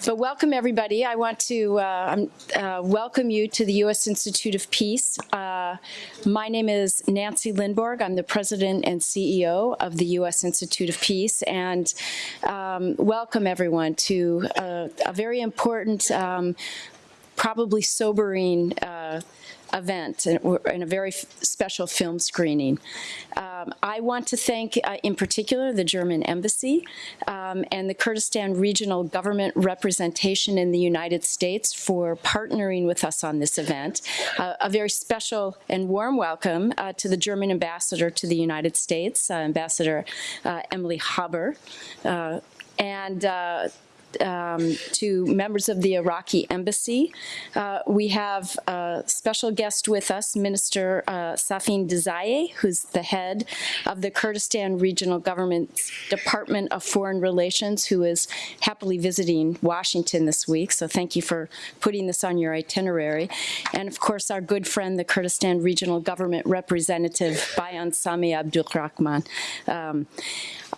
So welcome, everybody. I want to uh, um, uh, welcome you to the U.S. Institute of Peace. Uh, my name is Nancy Lindborg. I'm the president and CEO of the U.S. Institute of Peace, and um, welcome everyone to uh, a very important, um, probably sobering uh, event and a very special film screening. Um, I want to thank, uh, in particular, the German Embassy um, and the Kurdistan Regional Government Representation in the United States for partnering with us on this event. Uh, a very special and warm welcome uh, to the German Ambassador to the United States, uh, Ambassador uh, Emily Haber, uh, and um, to members of the Iraqi embassy. Uh, we have a special guest with us, Minister uh, Safeen Dizayee, who's the head of the Kurdistan Regional Government's Department of Foreign Relations, who is happily visiting Washington this week. So thank you for putting this on your itinerary. And of course, our good friend, the Kurdistan Regional Government Representative, Bayan Sami Abdulrahman. Um,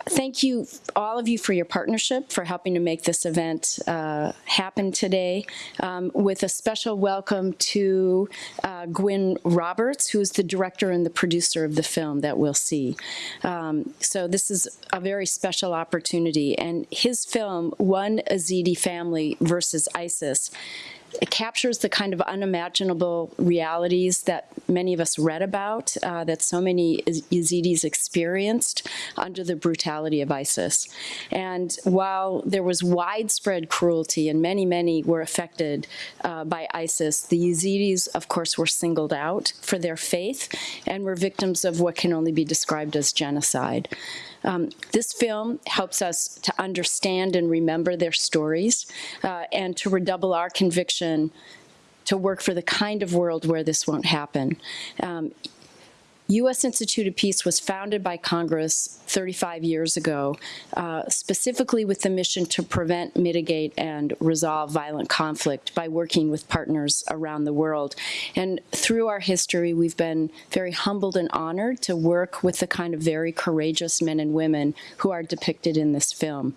thank you, all of you, for your partnership, for helping to make this event uh, happen today, um, with a special welcome to uh, Gwyn Roberts, who's the director and the producer of the film that we'll see. Um, so this is a very special opportunity, and his film, One Yazidi Family versus ISIS, it captures the kind of unimaginable realities that many of us read about, uh, that so many Yazidis experienced under the brutality of ISIS. And while there was widespread cruelty and many, many were affected uh, by ISIS, the Yazidis, of course, were singled out for their faith and were victims of what can only be described as genocide. Um, this film helps us to understand and remember their stories uh, and to redouble our conviction to work for the kind of world where this won't happen. Um, U.S. Institute of Peace was founded by Congress 35 years ago, uh, specifically with the mission to prevent, mitigate, and resolve violent conflict by working with partners around the world. And through our history, we've been very humbled and honored to work with the kind of very courageous men and women who are depicted in this film.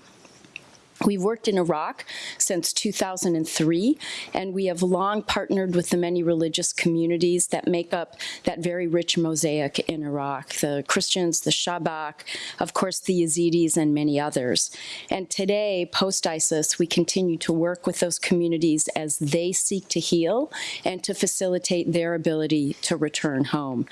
We've worked in Iraq since 2003, and we have long partnered with the many religious communities that make up that very rich mosaic in Iraq, the Christians, the Shabak, of course the Yazidis, and many others. And today, post-ISIS, we continue to work with those communities as they seek to heal and to facilitate their ability to return home.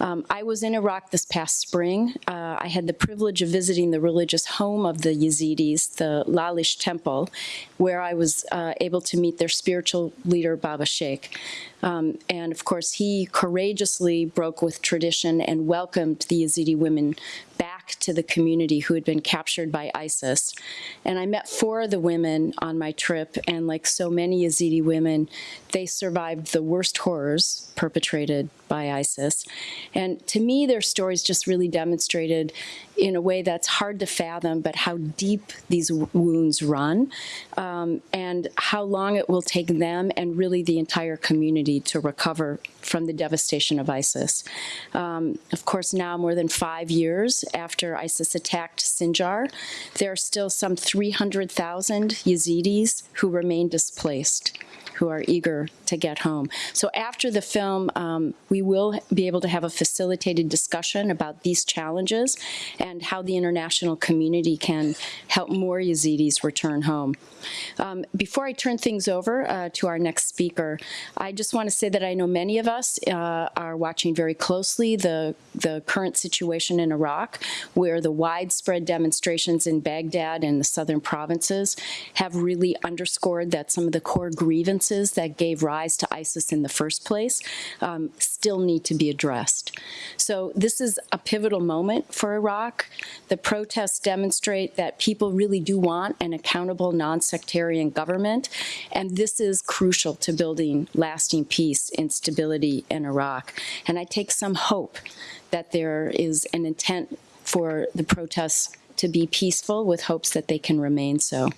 Um, I was in Iraq this past spring. Uh, I had the privilege of visiting the religious home of the Yazidis, the Lalish Temple, where I was uh, able to meet their spiritual leader, Baba Sheikh. Um, and of course, he courageously broke with tradition and welcomed the Yazidi women back to the community who had been captured by ISIS. And I met four of the women on my trip, and like so many Yazidi women, they survived the worst horrors perpetrated by ISIS. And to me, their stories just really demonstrated in a way that's hard to fathom, but how deep these wounds run um, and how long it will take them and really the entire community to recover from the devastation of ISIS. Um, of course, now more than five years after ISIS attacked Sinjar, there are still some 300,000 Yazidis who remain displaced who are eager to get home. So after the film, um, we will be able to have a facilitated discussion about these challenges and how the international community can help more Yazidis return home. Um, before I turn things over uh, to our next speaker, I just want to say that I know many of us uh, are watching very closely the, the current situation in Iraq, where the widespread demonstrations in Baghdad and the southern provinces have really underscored that some of the core grievances that gave rise to ISIS in the first place um, still need to be addressed. So this is a pivotal moment for Iraq. The protests demonstrate that people really do want an accountable, non-sectarian government, and this is crucial to building lasting peace and stability in Iraq. And I take some hope that there is an intent for the protests to be peaceful with hopes that they can remain so.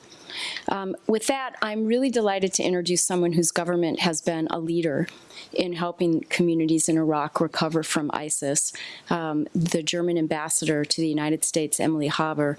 Um, with that, I'm really delighted to introduce someone whose government has been a leader in helping communities in Iraq recover from ISIS, um, the German ambassador to the United States, Emily Haber,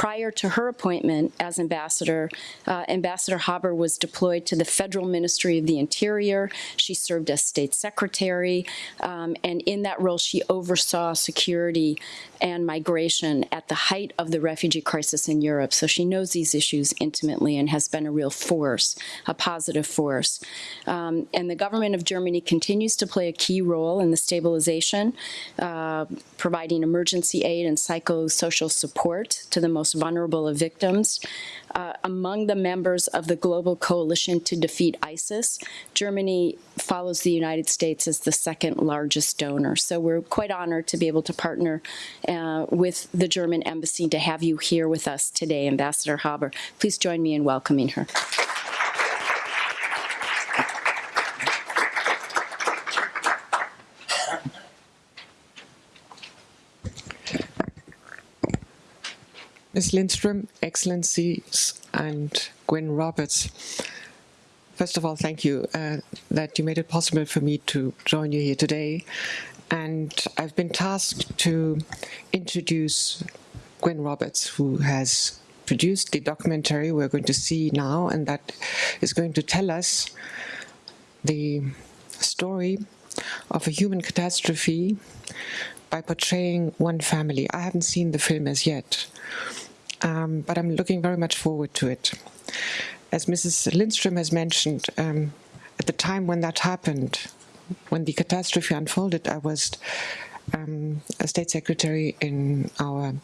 Prior to her appointment as ambassador, uh, Ambassador Haber was deployed to the Federal Ministry of the Interior. She served as state secretary, um, and in that role, she oversaw security and migration at the height of the refugee crisis in Europe. So she knows these issues intimately and has been a real force, a positive force. Um, and the government of Germany continues to play a key role in the stabilization, uh, providing emergency aid and psychosocial support to the most vulnerable of victims. Uh, among the members of the Global Coalition to Defeat ISIS, Germany follows the United States as the second largest donor. So we're quite honored to be able to partner uh, with the German Embassy to have you here with us today, Ambassador Haber. Please join me in welcoming her. Ms. Lindstrom, Excellencies, and Gwyn Roberts. First of all, thank you uh, that you made it possible for me to join you here today. And I've been tasked to introduce Gwyn Roberts, who has produced the documentary we're going to see now, and that is going to tell us the story of a human catastrophe by portraying one family. I haven't seen the film as yet, um, but I'm looking very much forward to it. As Mrs. Lindstrom has mentioned, um, at the time when that happened, when the catastrophe unfolded, I was um, a state secretary in our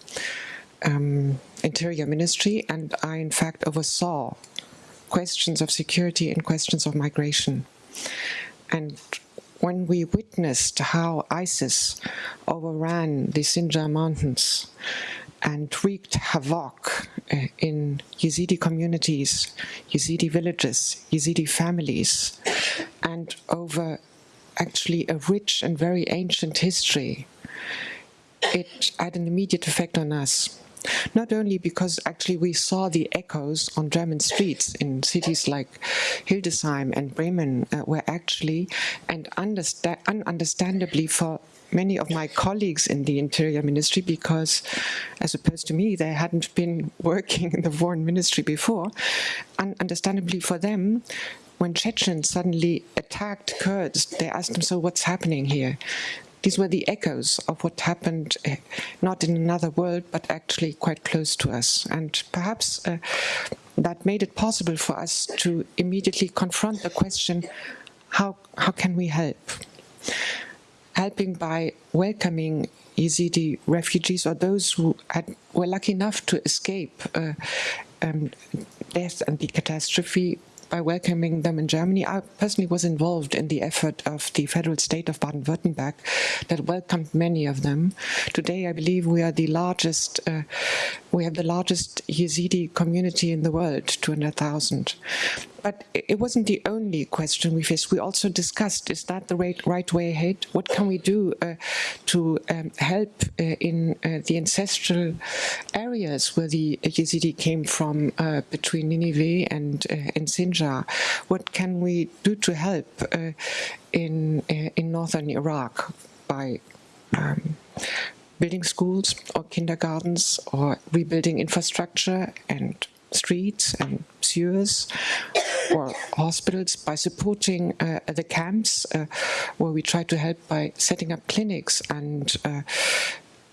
um, interior ministry, and I in fact oversaw questions of security and questions of migration. And when we witnessed how ISIS overran the Sinjar Mountains and wreaked havoc uh, in Yazidi communities, Yazidi villages, Yazidi families, and over actually a rich and very ancient history, it had an immediate effect on us. Not only because actually we saw the echoes on German streets in cities like Hildesheim and Bremen uh, were actually, and understa ununderstandably for many of my colleagues in the Interior Ministry because, as opposed to me, they hadn't been working in the Foreign Ministry before. Un understandably for them, when Chechens suddenly attacked Kurds, they asked them, so what's happening here? These were the echoes of what happened, uh, not in another world, but actually quite close to us. And perhaps uh, that made it possible for us to immediately confront the question, how, how can we help? Helping by welcoming Yazidi refugees or those who had, were lucky enough to escape uh, um, death and the catastrophe by welcoming them in Germany. I personally was involved in the effort of the federal state of Baden-Württemberg that welcomed many of them. Today, I believe we are the largest, uh, we have the largest Yazidi community in the world, 200,000. But it wasn't the only question we faced. We also discussed, is that the right, right way ahead? What can we do uh, to um, help uh, in uh, the ancestral areas where the Yazidi came from uh, between Nineveh and, uh, and Sinjar? What can we do to help uh, in, in northern Iraq by um, building schools or kindergartens or rebuilding infrastructure and streets and sewers or hospitals by supporting uh, the camps uh, where we try to help by setting up clinics and uh,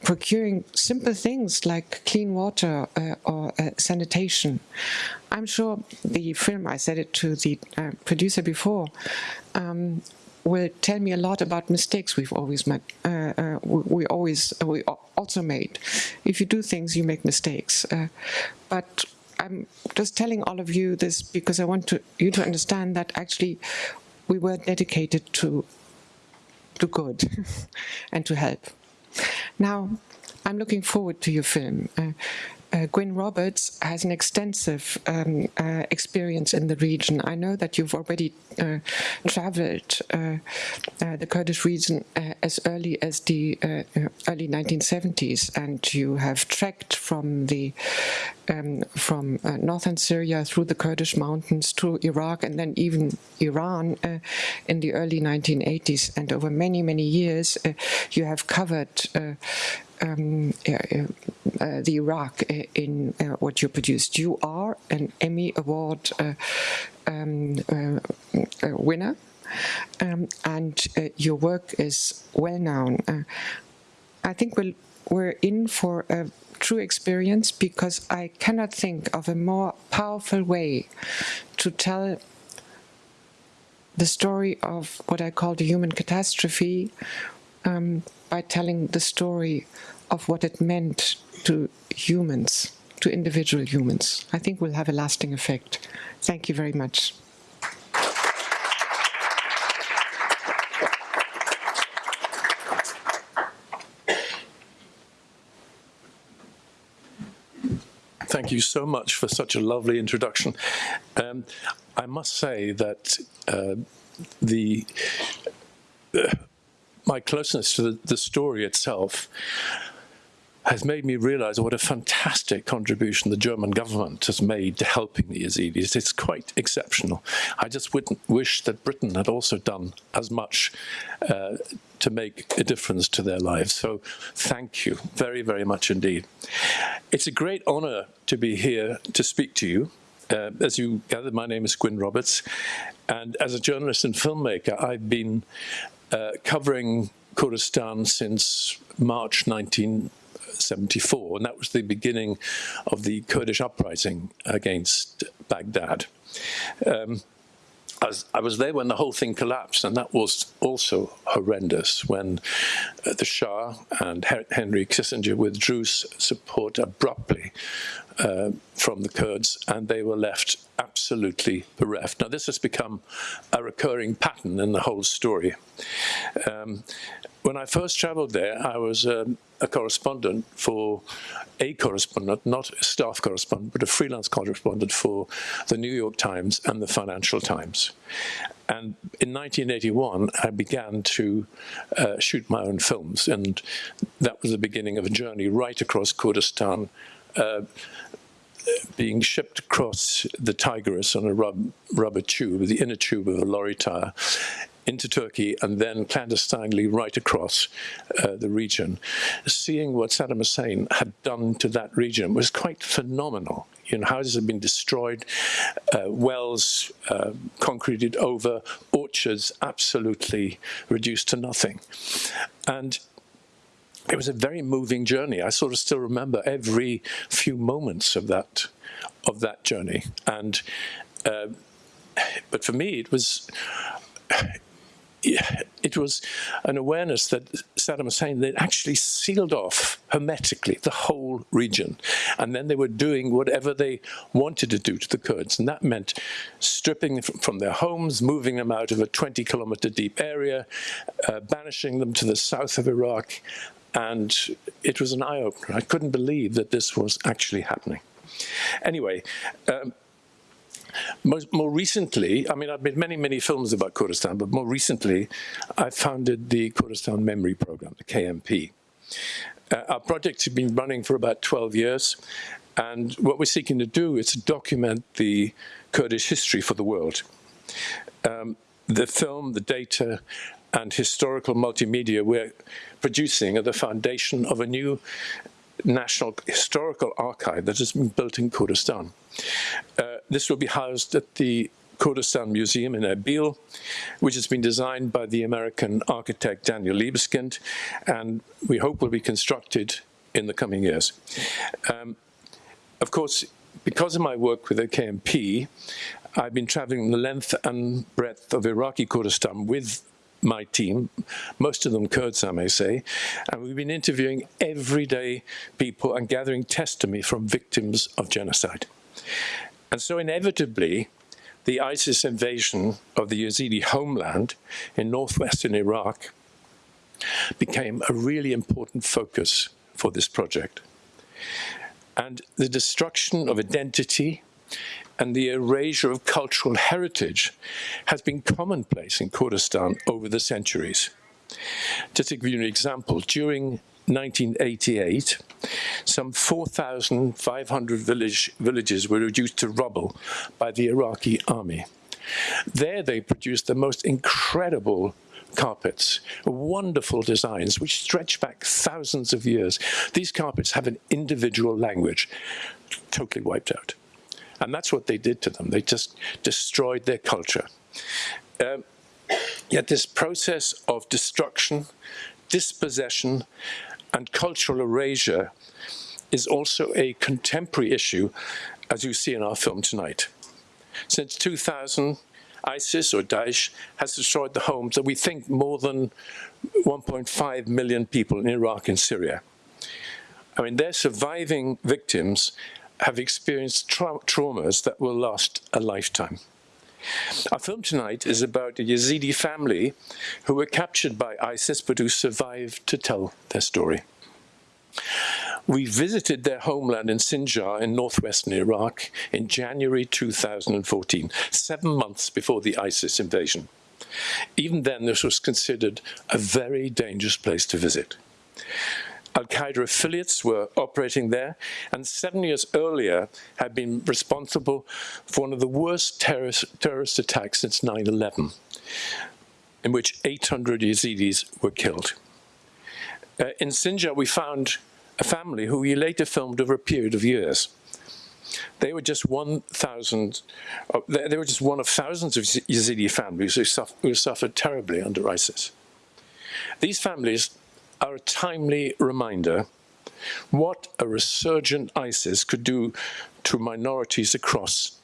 procuring simple things like clean water uh, or uh, sanitation. I'm sure the film, I said it to the uh, producer before, um, will tell me a lot about mistakes we've always made. Uh, uh, we, always we also made. If you do things, you make mistakes. Uh, but I'm just telling all of you this because I want to, you to understand that actually we were dedicated to, to good and to help. Now, I'm looking forward to your film. Uh, uh, Gwyn Roberts has an extensive um, uh, experience in the region. I know that you've already uh, traveled uh, uh, the Kurdish region uh, as early as the early 1970s, and you have trekked from the um, from northern Syria through the Kurdish mountains to Iraq, and then even Iran in the early 1980s. And over many many years, you have covered um, uh, uh, the Iraq in uh, what you produced. You are an Emmy Award um, winner, um, and your work is well known. I think we'll, we're in for a true experience because I cannot think of a more powerful way to tell the story of what I call the human catastrophe um, by telling the story of what it meant to humans, to individual humans. I think will have a lasting effect. Thank you very much. Thank you so much for such a lovely introduction. Um, I must say that uh, the my closeness to the, the story itself has made me realize what a fantastic contribution the German government has made to helping the Yazidis. It's quite exceptional. I just wouldn't wish that Britain had also done as much uh, to make a difference to their lives. So thank you very, very much indeed. It's a great honor to be here to speak to you. Uh, as you gathered, my name is Gwyn Roberts, and as a journalist and filmmaker, I've been uh, covering Kurdistan since March 1974, and that was the beginning of the Kurdish uprising against Baghdad. Um, I was, there when the whole thing collapsed, and that was also horrendous when uh, the Shah and Henry Kissinger withdrew support abruptly uh, from the Kurds, and they were left absolutely bereft. Now, this has become a recurring pattern in the whole story. Um, when I first traveled there, I was um, a correspondent for a correspondent, not a staff correspondent, but a freelance correspondent for the New York Times and the Financial Times. And in 1981, I began to uh, shoot my own films, and that was the beginning of a journey right across Kurdistan, uh, being shipped across the Tigris on a rub, rubber tube, the inner tube of a lorry tire, into Turkey and then clandestinely right across uh, the region. Seeing what Saddam Hussein had done to that region was quite phenomenal. You know, houses had been destroyed, uh, wells uh, concreted over, orchards absolutely reduced to nothing. And it was a very moving journey. I sort of still remember every few moments of that of that journey. And uh, but for me, it was it was an awareness that Saddam Hussein they actually sealed off hermetically the whole region, and then they were doing whatever they wanted to do to the Kurds, and that meant stripping them from their homes, moving them out of a 20-kilometer deep area, uh, banishing them to the south of Iraq, and it was an eye-opener. I couldn't believe that this was actually happening. Anyway, um, most, more recently, I mean, I've made many, many films about Kurdistan, but more recently, I founded the Kurdistan Memory Program, the KMP. Uh, our project has been running for about 12 years, and what we're seeking to do is to document the Kurdish history for the world. Um, the film, the data, and historical multimedia we're producing are the foundation of a new national historical archive that has been built in Kurdistan. Uh, this will be housed at the Kurdistan Museum in Erbil, which has been designed by the American architect Daniel Libeskind, and we hope will be constructed in the coming years. Um, of course, because of my work with the KMP, I've been traveling the length and breadth of Iraqi Kurdistan with my team, most of them Kurds, I may say, and we've been interviewing everyday people and gathering testimony from victims of genocide. And so inevitably, the ISIS invasion of the Yazidi homeland in northwestern Iraq became a really important focus for this project. And the destruction of identity and the erasure of cultural heritage has been commonplace in Kurdistan over the centuries. Just to give you an example, during 1988, some 4,500 village, villages were reduced to rubble by the Iraqi army. There they produced the most incredible carpets, wonderful designs which stretch back thousands of years. These carpets have an individual language, totally wiped out. And that's what they did to them. They just destroyed their culture. Um, yet this process of destruction, dispossession, and cultural erasure is also a contemporary issue, as you see in our film tonight. Since 2000, ISIS or Daesh has destroyed the homes of we think more than 1.5 million people in Iraq and Syria. I mean, their surviving victims have experienced tra traumas that will last a lifetime. Our film tonight is about a Yazidi family who were captured by ISIS but who survived to tell their story. We visited their homeland in Sinjar in northwestern Iraq in January 2014, seven months before the ISIS invasion. Even then, this was considered a very dangerous place to visit. Al-Qaeda affiliates were operating there, and seven years earlier had been responsible for one of the worst terrorist, terrorist attacks since 9-11, in which 800 Yazidis were killed. Uh, in Sinjar, we found a family who we later filmed over a period of years. They were just 1,000, uh, they, they, were just one of thousands of Yazidi families who, suffer, who suffered terribly under ISIS. These families are a timely reminder what a resurgent ISIS could do to minorities across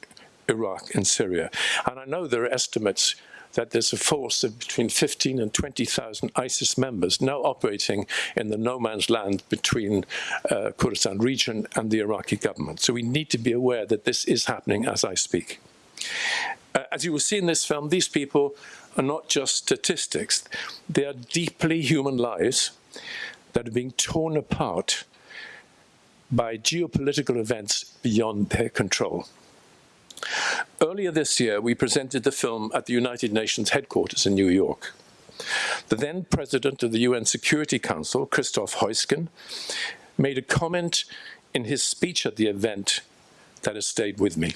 Iraq and Syria. And I know there are estimates that there's a force of between 15 and 20,000 ISIS members now operating in the no man's land between uh, Kurdistan region and the Iraqi government. So we need to be aware that this is happening as I speak. Uh, as you will see in this film, these people are not just statistics. They are deeply human lives that are being torn apart by geopolitical events beyond their control. Earlier this year, we presented the film at the United Nations headquarters in New York. The then president of the UN Security Council, Christoph Heusgen, made a comment in his speech at the event that has stayed with me.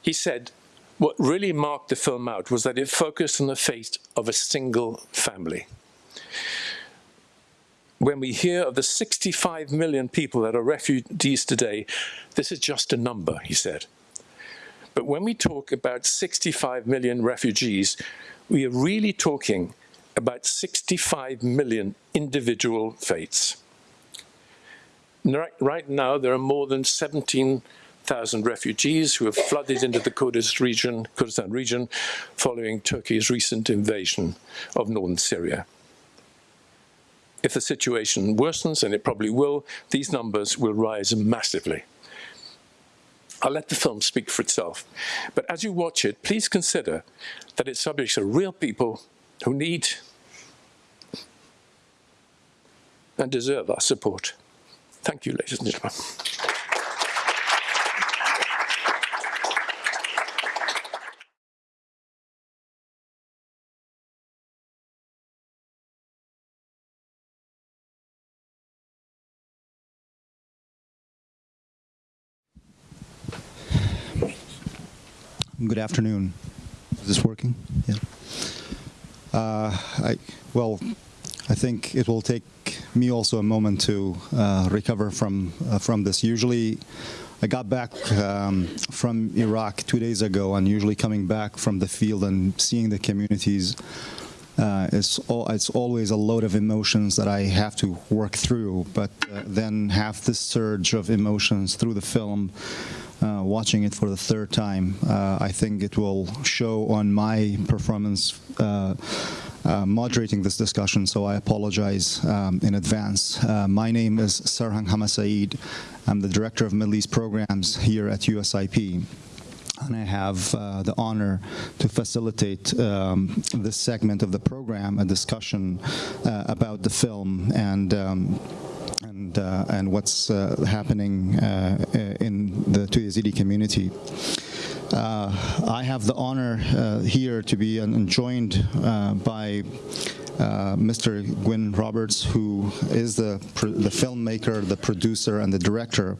He said, what really marked the film out was that it focused on the fate of a single family. When we hear of the 65 million people that are refugees today, this is just a number, he said. But when we talk about 65 million refugees, we are really talking about 65 million individual fates. Right now, there are more than 17,000 refugees who have flooded into the Kurdistan region, Kurdistan region following Turkey's recent invasion of northern Syria. If the situation worsens, and it probably will, these numbers will rise massively. I'll let the film speak for itself. But as you watch it, please consider that its subjects are real people who need and deserve our support. Thank you, ladies and gentlemen. Good afternoon. Is this working? Yeah. Uh, I, well, I think it will take me also a moment to uh, recover from uh, from this. Usually, I got back um, from Iraq two days ago, and usually coming back from the field and seeing the communities uh, it's, all, it's always a load of emotions that I have to work through, but uh, then have this surge of emotions through the film uh, watching it for the third time. Uh, I think it will show on my performance uh, uh moderating this discussion, so I apologize um, in advance. My name is Sarhang Hamasaeed. I'm the Director of Middle East Programs here at USIP and I have uh, the honor to facilitate um, this segment of the program, a discussion uh, about the film and um, and uh, and what's uh, happening uh, in the to Yazidi community. I have the honor here to be joined by uh, Mr. Gwyn Roberts, who is the the filmmaker, the producer, and the director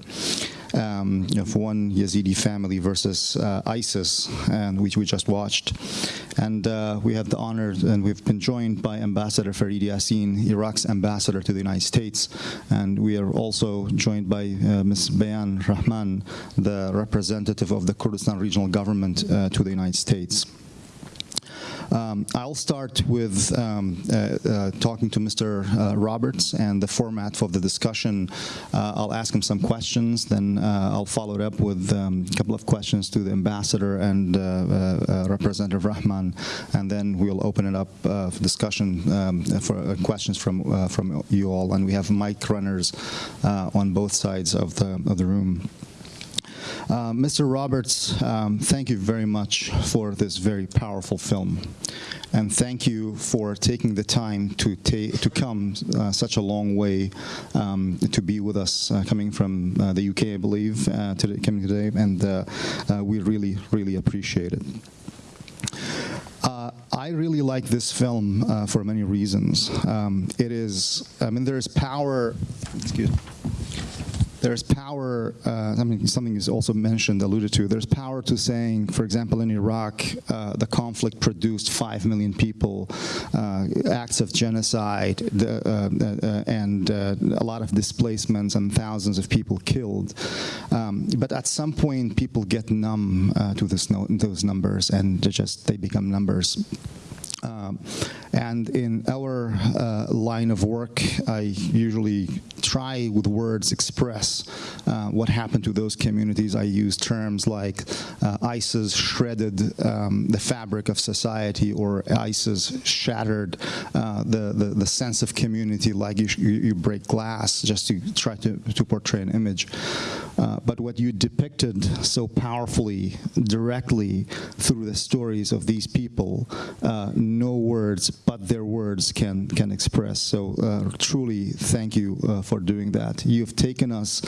um, of One Yazidi Family versus uh, ISIS, and which we just watched. And uh, we have the honor, and we've been joined by Ambassador Fareed Yasseen, Iraq's ambassador to the United States, and we are also joined by uh, Ms. Bayan Rahman, the representative of the Kurdistan Regional Government uh, to the United States. Um, I'll start with um, uh, uh, talking to Mr. Uh, Roberts and the format for the discussion. Uh, I'll ask him some questions, then uh, I'll follow it up with um, a couple of questions to the ambassador and uh, Representative Rahman, and then we'll open it up for discussion um, for questions from from you all. And we have mic runners on both sides of the of the room. Uh, Mr. Roberts, um, thank you very much for this very powerful film. And thank you for taking the time to, to come uh, such a long way um, to be with us, uh, coming from uh, the UK, I believe, uh, today, coming today, and we really, really appreciate it. I really like this film for many reasons. Um, it is, I mean, there is power, excuse there's power, uh, I mean, something is also mentioned, alluded to, there's power to saying, for example, in Iraq, uh, the conflict produced 5 million people, uh, acts of genocide, the, uh, uh, and uh, a lot of displacements and thousands of people killed. Um, but at some point, people get numb to this those numbers and they just, they become numbers. Um, and in our uh, line of work, I usually try with words express uh, what happened to those communities. I use terms like uh, ISIS shredded um, the fabric of society or ISIS shattered uh, the, the, the, sense of community like you, you, break glass just to try to, to portray an image. Uh, but what you depicted so powerfully, directly through the stories of these people, uh, no words but their words can can express. So uh, truly, thank you uh, for doing that. You've taken us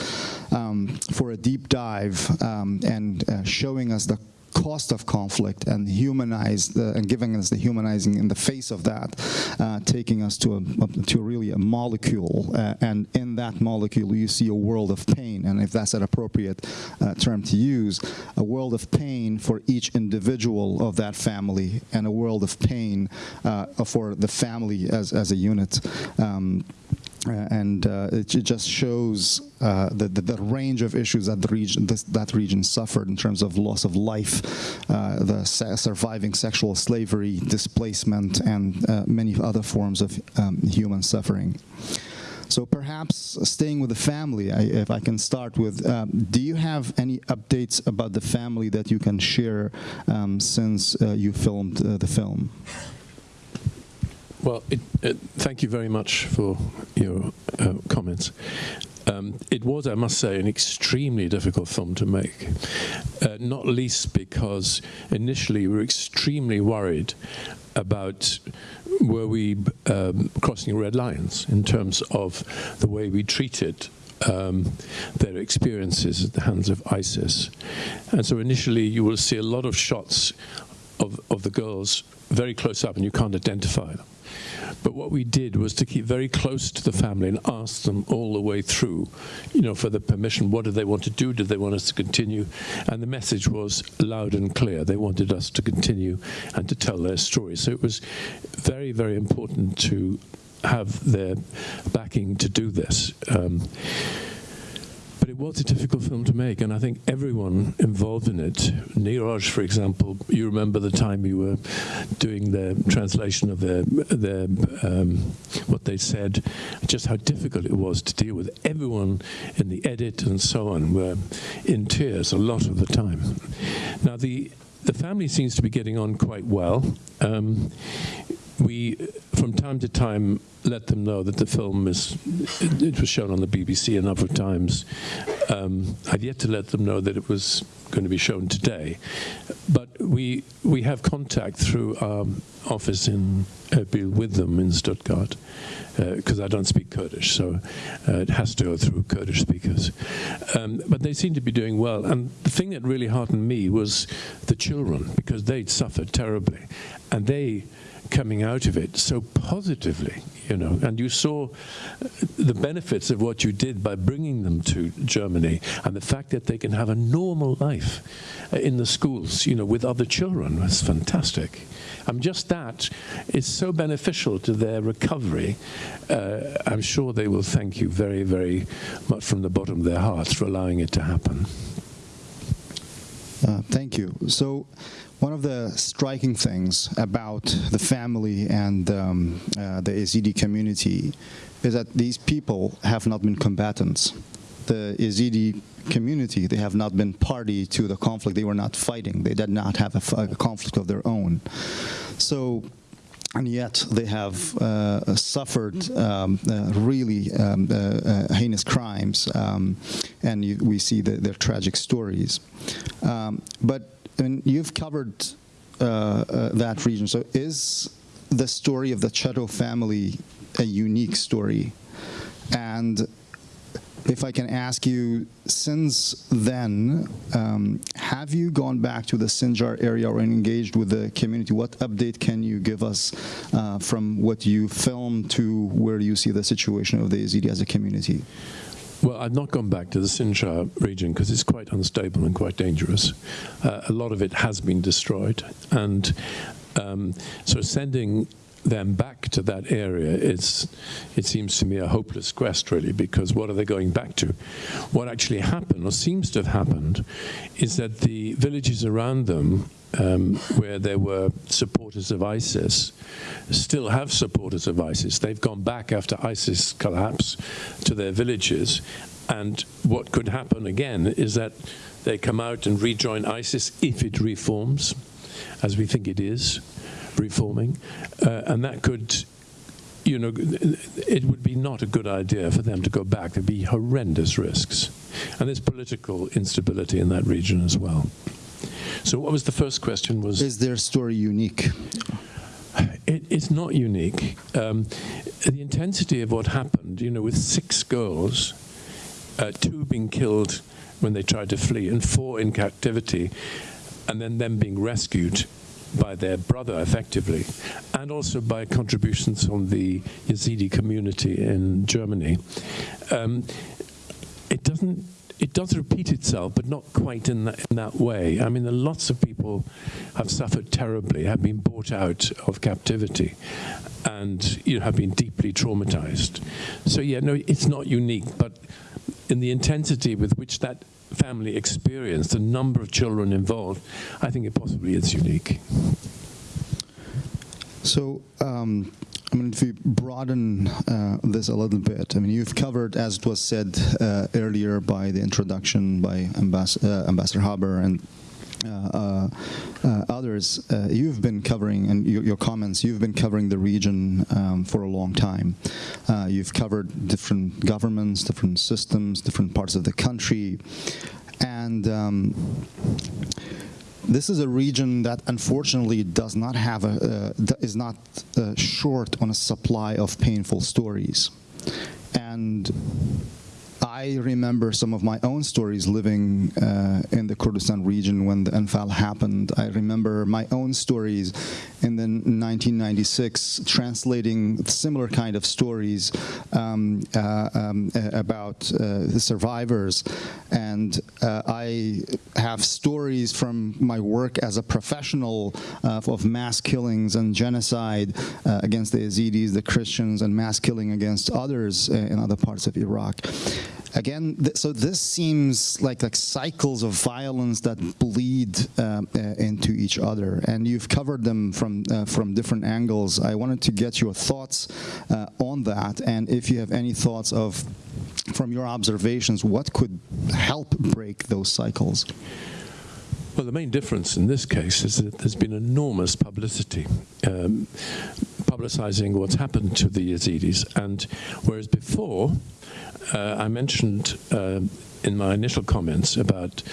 um, for a deep dive um, and uh, showing us the cost of conflict and humanize the, and giving us the humanizing in the face of that, uh, taking us to a, to really a molecule, uh, and in that molecule you see a world of pain, and if that's an appropriate uh, term to use, a world of pain for each individual of that family, and a world of pain uh, for the family as as a unit. Um, and uh, it, just shows uh, the, the, the, range of issues that the region this, that region suffered in terms of loss of life, uh, the surviving sexual slavery, displacement, and uh, many other forms of um, human suffering. So perhaps staying with the family, I, if I can start with, um, do you have any updates about the family that you can share um, since uh, you filmed the film? Well, it, it, thank you very much for your uh, comments. Um, it was, I must say, an extremely difficult film to make, uh, not least because initially we were extremely worried about were we um, crossing red lines in terms of the way we treated um, their experiences at the hands of ISIS. And so initially you will see a lot of shots of, of the girls very close up and you can't identify them. But what we did was to keep very close to the family and ask them all the way through, you know, for the permission. What did they want to do? Did they want us to continue? And the message was loud and clear. They wanted us to continue and to tell their story. So it was very, very important to have their backing to do this. Um, but it was a difficult film to make, and I think everyone involved in it, Niraj, for example, you remember the time you were doing the translation of their, their um, what they said, just how difficult it was to deal with. Everyone in the edit and so on were in tears a lot of the time. Now, the, the family seems to be getting on quite well. Um, we, from time to time, let them know that the film is, it, was shown on the BBC a number of times. Um, I've yet to let them know that it was going to be shown today. But we, we have contact through our office in Erbil with them in Stuttgart, because I don't speak Kurdish, so uh, it has to go through Kurdish speakers. Um, but they seem to be doing well. And the thing that really heartened me was the children, because they'd suffered terribly. And they coming out of it so positively, you know, and you saw the benefits of what you did by bringing them to Germany and the fact that they can have a normal life in the schools, you know, with other children was fantastic. And just that is so beneficial to their recovery. Uh, I'm sure they will thank you very, very much from the bottom of their hearts for allowing it to happen. Uh, thank you. So, one of the striking things about the family and um, uh, the Yazidi community is that these people have not been combatants. The Yazidi community, they have not been party to the conflict. They were not fighting. They did not have a, conflict of their own. So, and yet they have uh, suffered um, uh, really um, uh, uh heinous crimes, um, and you, we see the, their tragic stories. Um, but Mean, you've covered uh, uh, that region. So is the story of the Chetto family a unique story? And if I can ask you, since then, um, have you gone back to the Sinjar area or engaged with the community? What update can you give us uh, from what you filmed to where you see the situation of the Yazidi as a community? Well, I've not gone back to the Sinjar region because it's quite unstable and quite dangerous. Uh, a lot of it has been destroyed. And um, so sending them back to that area is, it seems to me, a hopeless quest, really, because what are they going back to? What actually happened, or seems to have happened, is that the villages around them um, where there were supporters of ISIS, still have supporters of ISIS. They've gone back after ISIS collapse to their villages. And what could happen again is that they come out and rejoin ISIS if it reforms, as we think it is reforming. Uh, and that could you know, it would be not a good idea for them to go back. There'd be horrendous risks. And there's political instability in that region as well. So what was the first question? Was Is their story unique? It, it's not unique. Um, the intensity of what happened, you know, with six girls, uh, two being killed when they tried to flee, and four in captivity, and then them being rescued by their brother, effectively, and also by contributions from the Yazidi community in Germany. Um, it doesn't it does repeat itself, but not quite in that, in that way. I mean, lots of people have suffered terribly, have been brought out of captivity, and you know, have been deeply traumatized. So yeah, no, it's not unique, but in the intensity with which that family experienced, the number of children involved, I think it possibly is unique. So, um, I mean, if we broaden uh, this a little bit, I mean, you've covered, as it was said uh, earlier by the introduction by uh, Ambassador Haber and uh, uh, uh, others, you've been covering, and your, your, comments, you've been covering the region um, for a long time. you've covered different governments, different systems, different parts of the country, and um, this is a region that unfortunately does not have a, uh, is not uh, short on a supply of painful stories. And I remember some of my own stories living uh, in the Kurdistan region when the Anfal happened. I remember my own stories in the 1996 translating similar kind of stories um, uh, um, about uh, the survivors. And uh, I have stories from my work as a professional uh, of mass killings and genocide uh, against the Yazidis, the Christians, and mass killing against others in other parts of Iraq again, th so this seems like like cycles of violence that bleed uh, uh, into each other, and you've covered them from uh, from different angles. I wanted to get your thoughts uh, on that, and if you have any thoughts of, from your observations, what could help break those cycles. Well, the main difference in this case is that there's been enormous publicity. Um, publicizing what's happened to the Yazidis. And whereas before, I mentioned uh, in my initial comments about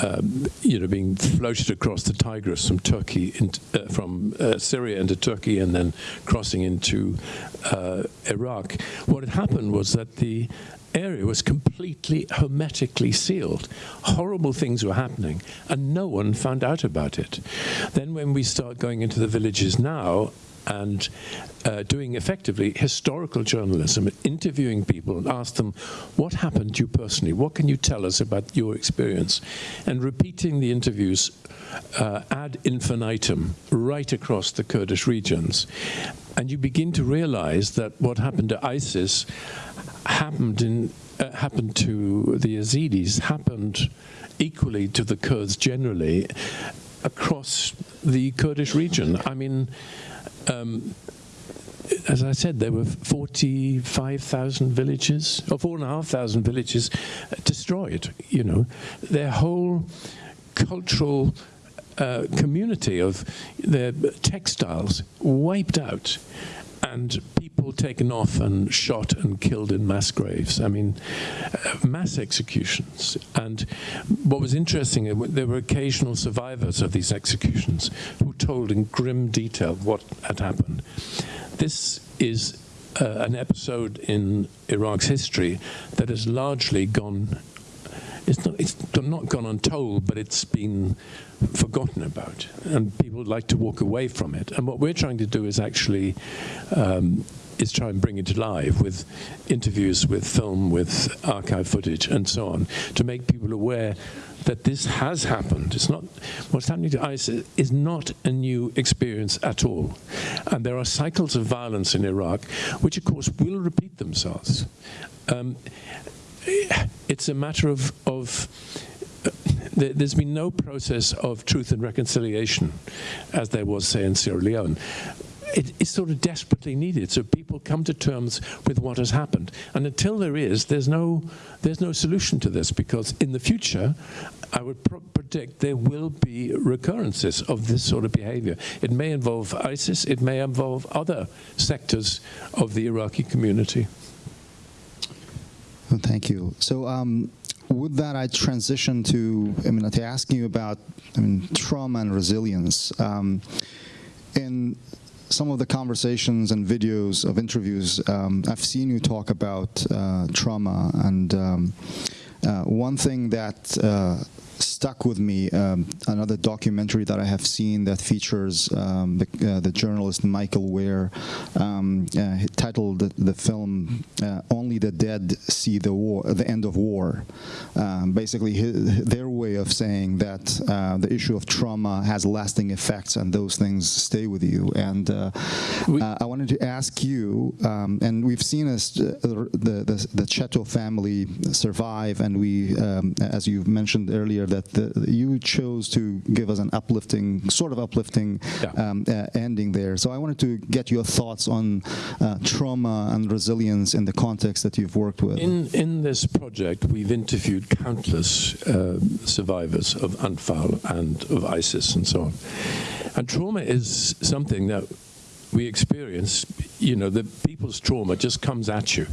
um, you know, being floated across the Tigris from Turkey, in, uh, from uh, Syria into Turkey, and then crossing into uh, Iraq. What had happened was that the area was completely hermetically sealed. Horrible things were happening, and no one found out about it. Then, when we start going into the villages now, and uh, doing effectively historical journalism, interviewing people and ask them, what happened to you personally? What can you tell us about your experience? And repeating the interviews uh, ad infinitum right across the Kurdish regions. And you begin to realize that what happened to ISIS happened in uh, happened to the Yazidis, happened equally to the Kurds generally across the Kurdish region. I mean, um, as I said, there were 45,000 villages, or 4,500 villages destroyed, you know. Their whole cultural uh, community of their textiles wiped out and people taken off and shot and killed in mass graves. I mean, uh, mass executions. And what was interesting, uh, there were occasional survivors of these executions who told in grim detail what had happened. This is uh, an episode in Iraq's history that has largely gone it's not, it's not gone untold, but it's been forgotten about, and people like to walk away from it. And what we're trying to do is actually um, is try and bring it to life with interviews, with film, with archive footage, and so on, to make people aware that this has happened. It's not what's happening to ISIS is not a new experience at all, and there are cycles of violence in Iraq, which of course will repeat themselves. Um, it's a matter of, of there's been no process of truth and reconciliation as there was, say, in Sierra Leone. It, it's sort of desperately needed. So people come to terms with what has happened. And until there is, there's no, there's no solution to this because in the future, I would predict there will be recurrences of this sort of behavior. It may involve ISIS, it may involve other sectors of the Iraqi community. Oh, thank you. So um, with that, I transition to, I mean, to asking you about, I mean, trauma and resilience. Um, in some of the conversations and videos of interviews, um, I've seen you talk about uh, trauma, and um, uh, one thing that uh, stuck with me um, another documentary that I have seen that features um, the, uh, the, journalist Michael Ware um, uh, titled the, film uh, "Only the Dead See the War," the end of war. Um, basically, his, their way of saying that uh, the issue of trauma has lasting effects and those things stay with you. And uh, uh, I wanted to ask you, um, and we've seen the, the the Cheto family survive, and we, um, as you mentioned earlier, that the, you chose to give us an uplifting, sort of uplifting yeah. um, uh, ending there. So I wanted to get your thoughts on uh, trauma and resilience in the context that you've worked with. In, in this project, we've interviewed countless uh, survivors of Anfal and of ISIS and so on. And trauma is something that we experience, you know, the people's trauma just comes at you.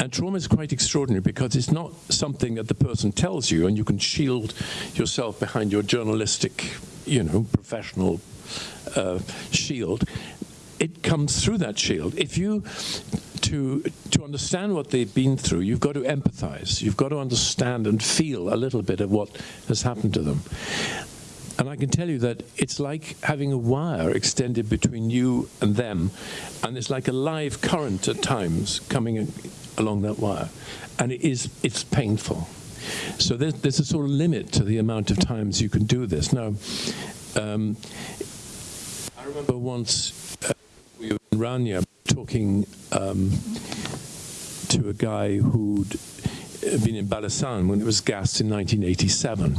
And trauma is quite extraordinary because it's not something that the person tells you and you can shield yourself behind your journalistic, you know, professional uh, shield. It comes through that shield. If you, to, to understand what they've been through, you've got to empathize. You've got to understand and feel a little bit of what has happened to them. And I can tell you that it's like having a wire extended between you and them, and it's like a live current at times coming along that wire, and it is it's painful. So there's, there's a sort of limit to the amount of times you can do this. Now, um, I remember once uh, we were in Rania talking um, to a guy who'd been in Balasan when it was gassed in 1987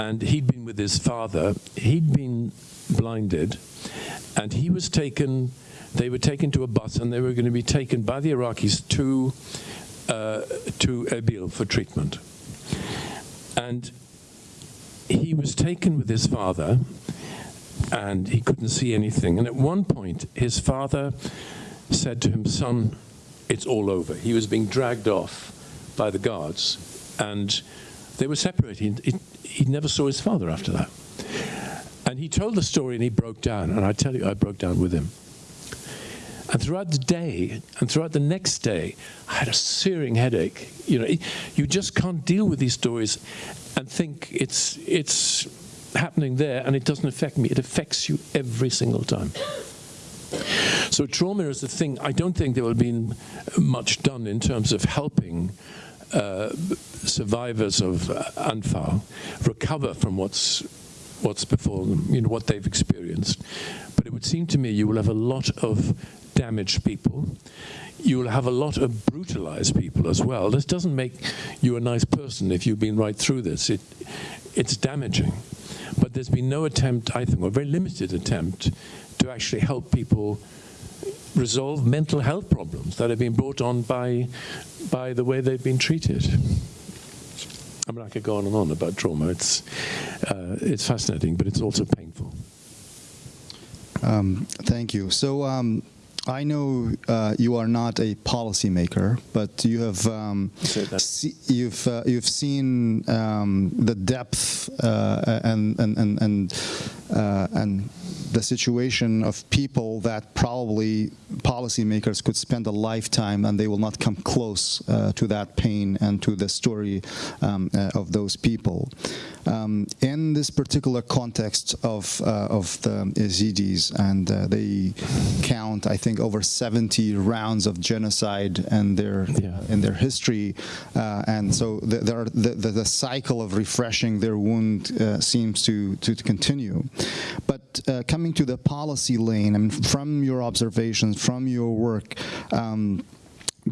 and he'd been with his father. He'd been blinded, and he was taken. They were taken to a bus, and they were going to be taken by the Iraqis to uh, to Erbil for treatment. And he was taken with his father and he couldn't see anything. And at one point, his father said to him, Son, it's all over. He was being dragged off by the guards, and they were separated. He, he never saw his father after that. And he told the story and he broke down. And I tell you, I broke down with him. And throughout the day, and throughout the next day, I had a searing headache. You know, you just can't deal with these stories and think it's it's happening there and it doesn't affect me. It affects you every single time. So trauma is the thing. I don't think there will be much done in terms of helping uh, survivors of uh, Anfal recover from what's what's before them, you know, what they've experienced. But it would seem to me you will have a lot of damaged people. You will have a lot of brutalized people as well. This doesn't make you a nice person if you've been right through this. It, it's damaging. But there's been no attempt, I think, or very limited attempt to actually help people resolve mental health problems that have been brought on by, by the way they've been treated. I mean, I could go on and on about trauma. It's, uh, it's fascinating, but it's also painful. Um, thank you. So um, I know uh, you are not a policymaker, but you have um, see, you've uh, you've seen um, the depth uh, and and and and, uh, and the situation of people that probably policymakers could spend a lifetime and they will not come close uh, to that pain and to the story um, uh, of those people. Um, in this particular context of uh, of the Yazidis, and uh, they count, I think, over 70 rounds of genocide in their yeah. in their history, uh, and so the, the, the, the, cycle of refreshing their wound uh, seems to, to, to continue. But coming to the policy lane, mean, from your observations, from your work. Um,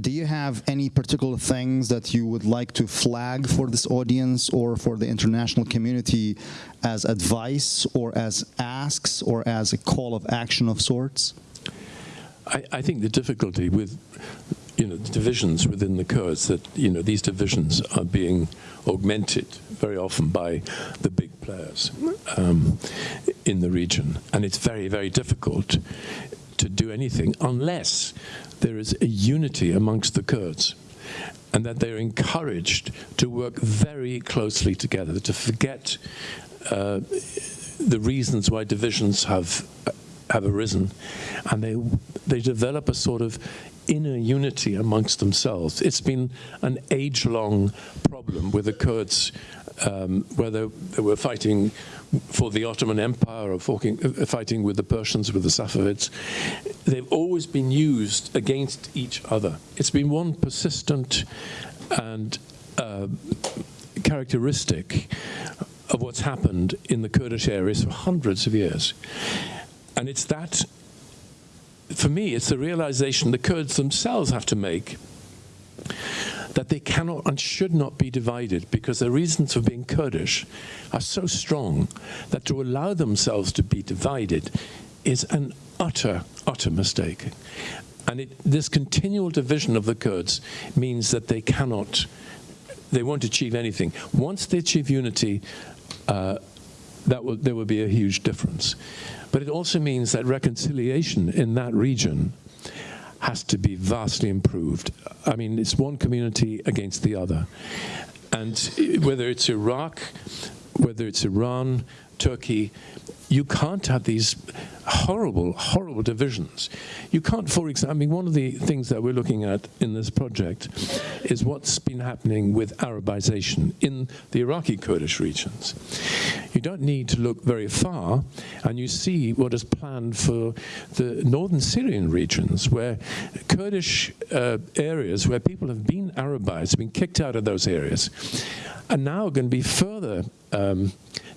do you have any particular things that you would like to flag for this audience or for the international community as advice or as asks or as a call of action of sorts? I, I think the difficulty with you know, the divisions within the Kurds, that, you know, these divisions are being augmented very often by the big players um, in the region. And it's very, very difficult to do anything unless there is a unity amongst the Kurds and that they're encouraged to work very closely together, to forget uh, the reasons why divisions have have arisen, and they they develop a sort of inner unity amongst themselves. It's been an age-long problem with the Kurds, um, whether they were fighting for the Ottoman Empire or fighting with the Persians, with the Safavids. They've always been used against each other. It's been one persistent and uh, characteristic of what's happened in the Kurdish areas for hundreds of years. And it's that for me, it's the realization the Kurds themselves have to make that they cannot and should not be divided because their reasons for being Kurdish are so strong that to allow themselves to be divided is an utter, utter mistake. And it, this continual division of the Kurds means that they cannot, they won't achieve anything. Once they achieve unity, uh, that will, there will be a huge difference. But it also means that reconciliation in that region has to be vastly improved. I mean, it's one community against the other. And whether it's Iraq, whether it's Iran, Turkey, you can't have these horrible, horrible divisions. You can't, for example, I mean, one of the things that we're looking at in this project is what's been happening with Arabization in the Iraqi Kurdish regions. You don't need to look very far, and you see what is planned for the northern Syrian regions, where Kurdish uh, areas where people have been Arabized, been kicked out of those areas, are now going to be further um,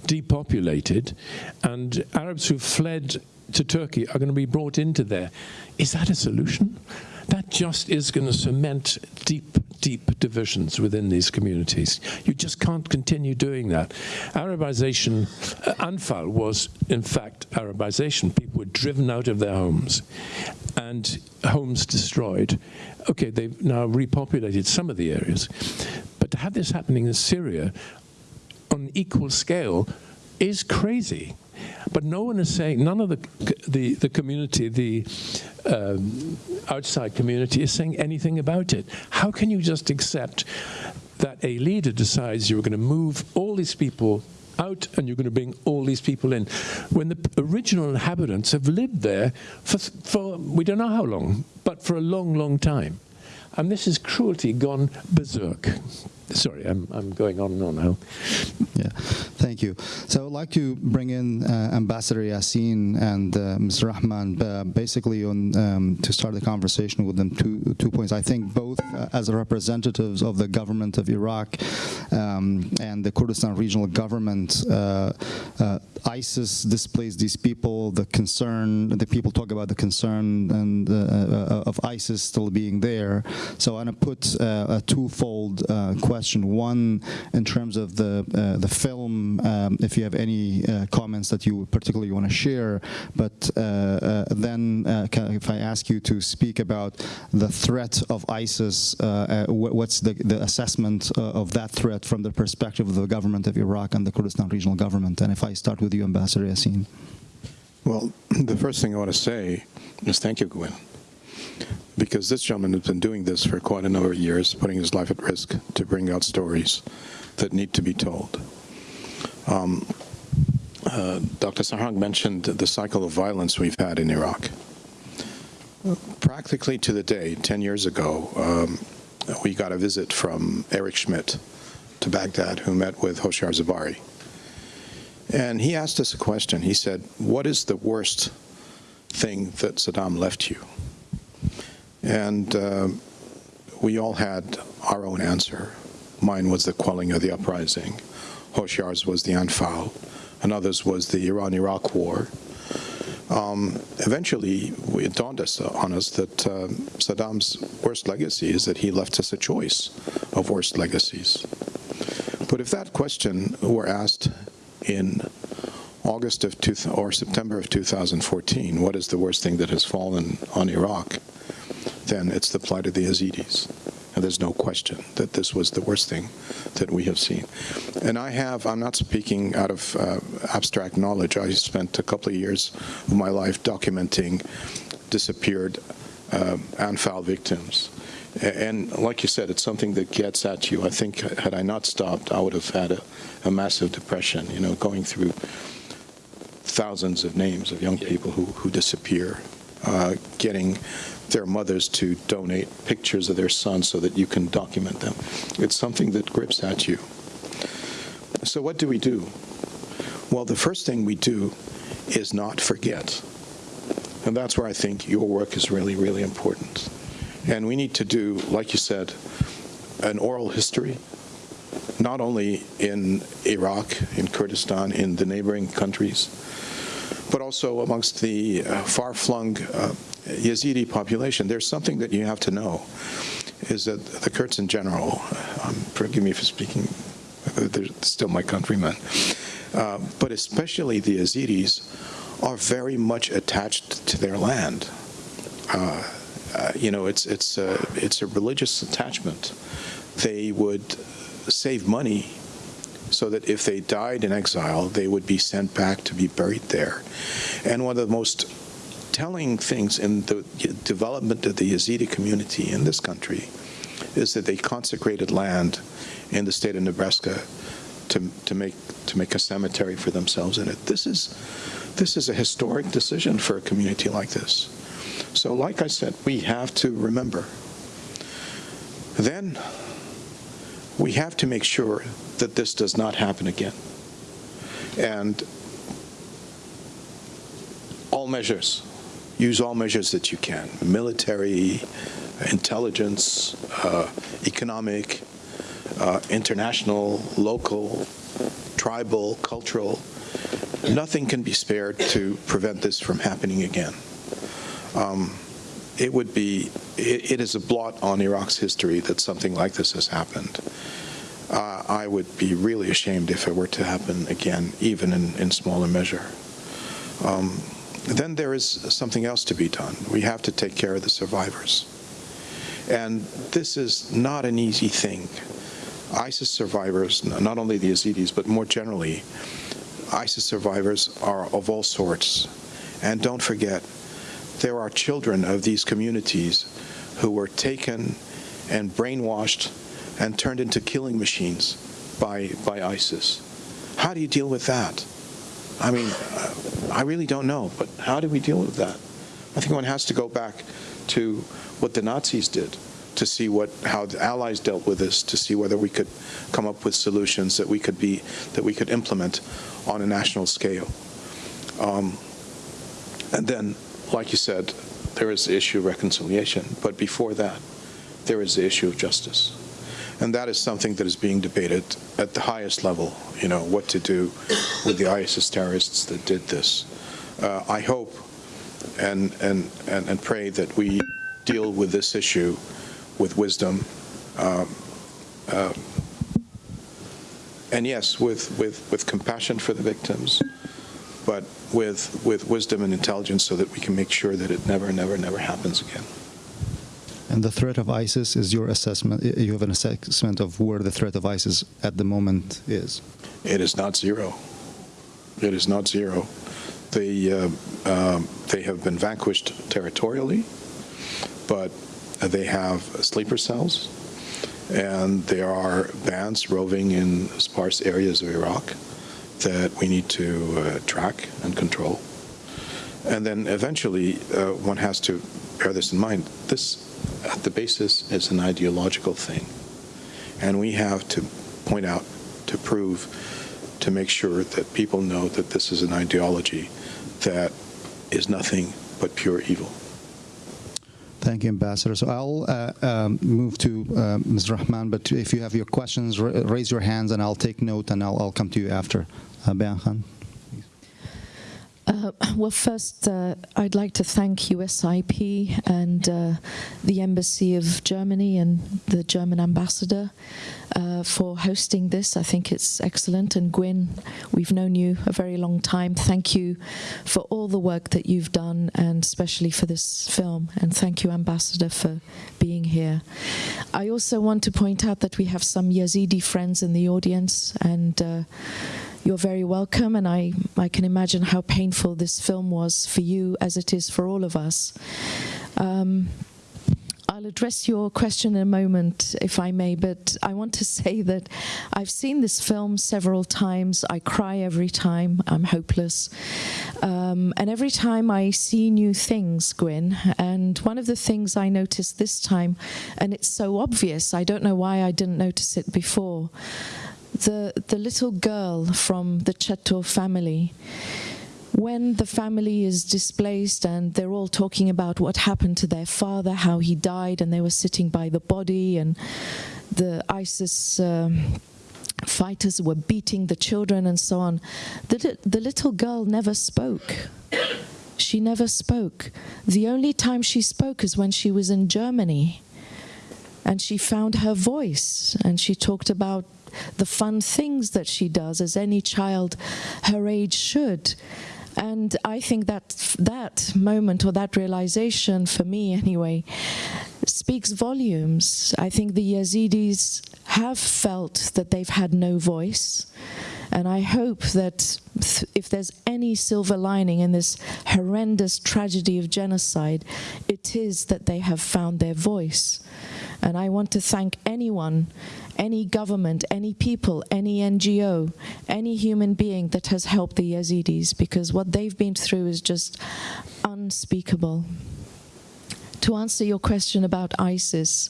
depopulated, and Arabs who fled to Turkey are going to be brought into there. Is that a solution? That just is going to cement deep, deep divisions within these communities. You just can't continue doing that. Arabization, uh, Anfal was in fact Arabization. People were driven out of their homes and homes destroyed. Okay, they've now repopulated some of the areas. To have this happening in Syria on equal scale is crazy. But no one is saying, none of the, the, the community, the um, outside community is saying anything about it. How can you just accept that a leader decides you're going to move all these people out and you're going to bring all these people in when the original inhabitants have lived there for, for we don't know how long, but for a long, long time. And this is cruelty gone berserk. Sorry, I'm, I'm going on and on now. Yeah, thank you. So I'd like to bring in uh, Ambassador Yasseen and uh, Ms. Rahman, uh, basically on um, to start the conversation with them. Two two points. I think both uh, as representatives of the government of Iraq um, and the Kurdistan regional government, uh, uh, ISIS displays these people. The concern, the people talk about the concern and of ISIS still being there. So I'm to put a twofold question question. One, in terms of the uh, the film, um, if you have any uh, comments that you particularly want to share, but uh, uh then uh, if I ask you to speak about the threat of ISIS, what's the, the assessment of that threat from the perspective of the government of Iraq and the Kurdistan regional government? And if I start with you, Ambassador Yasseen. Well, the first thing I want to say is thank you, Gwyn because this gentleman has been doing this for quite a number of years, putting his life at risk to bring out stories that need to be told. Um, uh, Dr. Sarhang mentioned the cycle of violence we've had in Iraq. Practically to the day, 10 years ago, um, we got a visit from Eric Schmidt to Baghdad, who met with Hoshyar Zebari. And he asked us a question. He said, what is the worst thing that Saddam left you? And uh, we all had our own answer. Mine was the quelling of the uprising. Hoshyar's was the Anfal. Another's was the Iran-Iraq war. Um, eventually, it dawned us, on us that uh, Saddam's worst legacy is that he left us a choice of worst legacies. But if that question were asked in August of two or September of 2014, what is the worst thing that has fallen on Iraq? Then it's the plight of the Yazidis. And there's no question that this was the worst thing that we have seen. And I have, I'm not speaking out of uh, abstract knowledge. I spent a couple of years of my life documenting disappeared uh, Anfal victims. And like you said, it's something that gets at you. I think had I not stopped, I would have had a, a massive depression, you know, going through thousands of names of young people who, who disappear, uh, getting their mothers to donate pictures of their sons so that you can document them. It's something that grips at you. So what do we do? Well, the first thing we do is not forget. And that's where I think your work is really, really important. And we need to do, like you said, an oral history, not only in Iraq, in Kurdistan, in the neighboring countries, but also amongst the uh, far-flung uh, Yazidi population, there's something that you have to know, is that the Kurds in general, um, forgive me for speaking, they're still my countrymen, uh, but especially the Yazidis are very much attached to their land. Uh, uh, you know, it's, it's, a, it's a religious attachment. They would save money so that if they died in exile, they would be sent back to be buried there. And one of the most telling things in the development of the Yazidi community in this country is that they consecrated land in the state of Nebraska to, to make to make a cemetery for themselves in it. This is this is a historic decision for a community like this. So like I said, we have to remember. Then we have to make sure that this does not happen again. And all measures use all measures that you can, military, intelligence, uh, economic, uh, international, local, tribal, cultural. Nothing can be spared to prevent this from happening again. Um, it would be, it, it is a blot on Iraq's history that something like this has happened. Uh, I would be really ashamed if it were to happen again, even in, in smaller measure. Um, then there is something else to be done. We have to take care of the survivors. And this is not an easy thing. ISIS survivors, not only the Yazidis, but more generally, ISIS survivors are of all sorts. And don't forget, there are children of these communities who were taken and brainwashed and turned into killing machines by, by ISIS. How do you deal with that? I mean, uh, I really don't know, but how do we deal with that? I think one has to go back to what the Nazis did to see what how the Allies dealt with this, to see whether we could come up with solutions that we could be that we could implement on a national scale. Um, and then, like you said, there is the issue of reconciliation, but before that, there is the issue of justice. And that is something that is being debated at the highest level, you know, what to do with the ISIS terrorists that did this. Uh, I hope and, and, and, and pray that we deal with this issue with wisdom. Um, uh, and yes, with, with, with compassion for the victims, but with, with wisdom and intelligence so that we can make sure that it never, never, never happens again. And the threat of ISIS is your assessment. You have an assessment of where the threat of ISIS at the moment is. It is not zero. It is not zero. They, uh, um, they have been vanquished territorially, but they have sleeper cells, and there are bands roving in sparse areas of Iraq that we need to uh, track and control. And then eventually, uh, one has to bear this in mind. This, at the basis, is an ideological thing. And we have to point out, to prove, to make sure that people know that this is an ideology that is nothing but pure evil. Thank you, Ambassador. So I'll uh, um, move to uh, Ms. Rahman, but if you have your questions, ra raise your hands and I'll take note and I'll, I'll come to you after. Uh, well, first, uh, I'd like to thank USIP and uh, the Embassy of Germany and the German ambassador uh, for hosting this. I think it's excellent. And Gwyn, we've known you a very long time. Thank you for all the work that you've done, and especially for this film. And thank you, Ambassador, for being here. I also want to point out that we have some Yazidi friends in the audience, and uh, you're very welcome, and I, I can imagine how painful this film was for you as it is for all of us. Um, I'll address your question in a moment, if I may, but I want to say that I've seen this film several times. I cry every time. I'm hopeless. Um, and every time I see new things, Gwyn, and one of the things I noticed this time, and it's so obvious, I don't know why I didn't notice it before, the, the little girl from the Chateau family, when the family is displaced and they're all talking about what happened to their father, how he died, and they were sitting by the body, and the ISIS um, fighters were beating the children and so on, the, the little girl never spoke. She never spoke. The only time she spoke is when she was in Germany. And she found her voice and she talked about the fun things that she does, as any child her age should. And I think that that moment or that realization, for me anyway, speaks volumes. I think the Yazidis have felt that they've had no voice. And I hope that th if there's any silver lining in this horrendous tragedy of genocide, it is that they have found their voice. And I want to thank anyone, any government, any people, any NGO, any human being that has helped the Yazidis because what they've been through is just unspeakable. To answer your question about ISIS,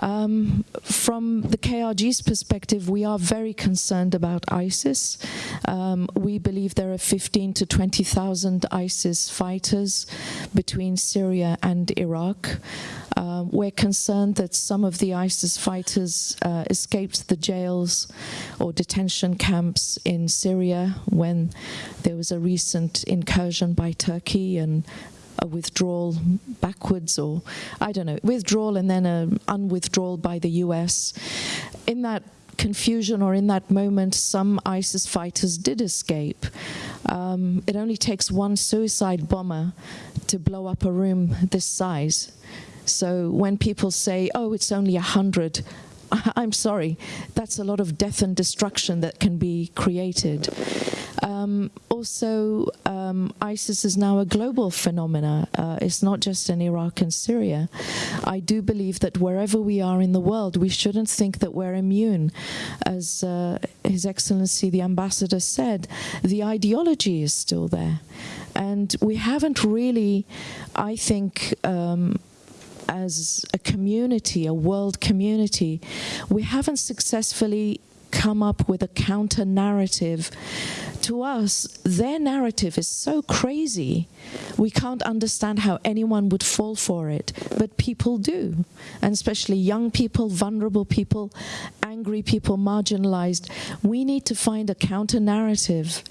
um, from the KRG's perspective, we are very concerned about ISIS. Um, we believe there are 15 to 20,000 ISIS fighters between Syria and Iraq. Um, we're concerned that some of the ISIS fighters uh, escaped the jails or detention camps in Syria when there was a recent incursion by Turkey and a withdrawal backwards or I don't know, withdrawal and then an unwithdrawal by the US. In that confusion or in that moment, some ISIS fighters did escape. Um, it only takes one suicide bomber to blow up a room this size. So when people say, oh, it's only a hundred, I'm sorry, that's a lot of death and destruction that can be created. Um, also, um, ISIS is now a global phenomena. Uh, it's not just in Iraq and Syria. I do believe that wherever we are in the world, we shouldn't think that we're immune. As uh, His Excellency the Ambassador said, the ideology is still there. And we haven't really, I think, um, as a community, a world community, we haven't successfully come up with a counter narrative. To us, their narrative is so crazy, we can't understand how anyone would fall for it, but people do, and especially young people, vulnerable people, angry people, marginalized. We need to find a counter narrative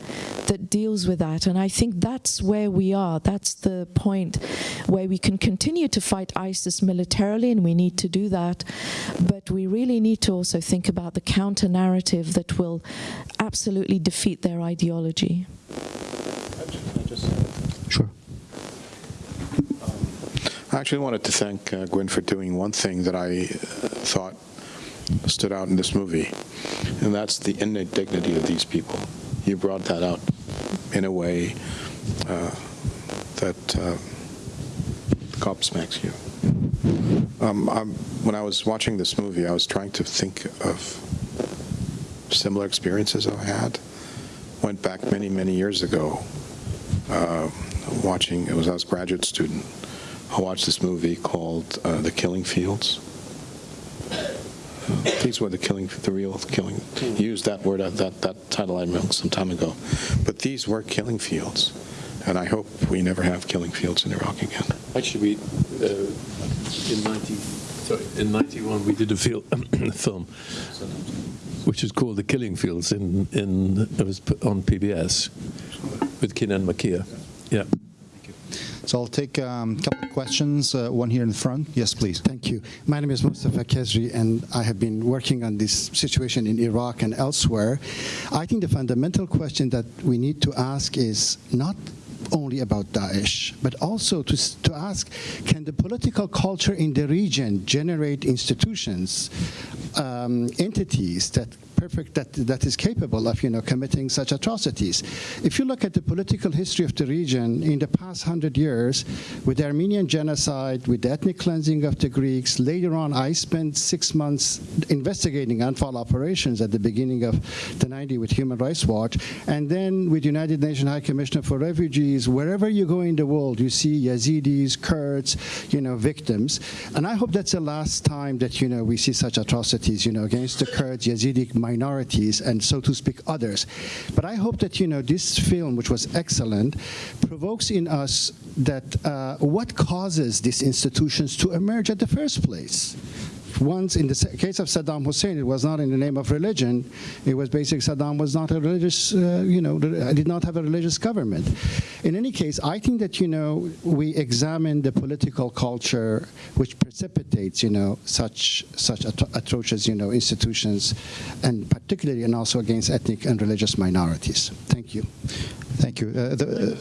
that deals with that, and I think that's where we are. That's the point where we can continue to fight ISIS militarily, and we need to do that, but we really need to also think about the counter narrative that will absolutely defeat their ideology. Sure. I actually wanted to thank uh, Gwyn for doing one thing that I uh, thought stood out in this movie, and that's the innate dignity of these people. You brought that out in a way uh, that uh, gobsmacks you. Um, when I was watching this movie, I was trying to think of similar experiences I had. Went back many, many years ago, uh, watching, it was I was a graduate student, I watched this movie called uh, The Killing Fields. These were the killing, the real killing. You used that word, uh, that, that title I remember some time ago. But these were killing fields. And I hope we never have killing fields in Iraq again. Actually, we, uh, in 90, sorry, in 91, we did a fil- film which is called The Killing Fields in, in it was on PBS with Kanan Makiya. Yeah. So I'll take um, a couple of questions. Uh, one here in the front. Yes, please. Thank you. My name is Mustafa Kesri, and I have been working on this situation in Iraq and elsewhere. I think the fundamental question that we need to ask is not only about Daesh, but also to, to ask, can the political culture in the region generate institutions, um, entities that perfect that that is capable of you know committing such atrocities. If you look at the political history of the region in the past hundred years, with the Armenian genocide, with the ethnic cleansing of the Greeks, later on I spent six months investigating Anfal operations at the beginning of the 90s with Human Rights Watch, and then with United Nations High Commissioner for Refugees. Wherever you go in the world, you see Yazidis, Kurds, you know, victims, and I hope that's the last time that you know we see such atrocities, you know, against the Kurds, Yazidi minorities, and so to speak, others. But I hope that you know this film, which was excellent, provokes in us that uh, what causes these institutions to emerge at the first place. Once, in the case of Saddam Hussein, it was not in the name of religion. It was basically Saddam was not a religious, uh, you know, did not have a religious government. In any case, I think that you know we examine the political culture which precipitates, you know, such such atro- atrocious, you know, institutions, and particularly and also against ethnic and religious minorities. Thank you. Thank you. Uh, the,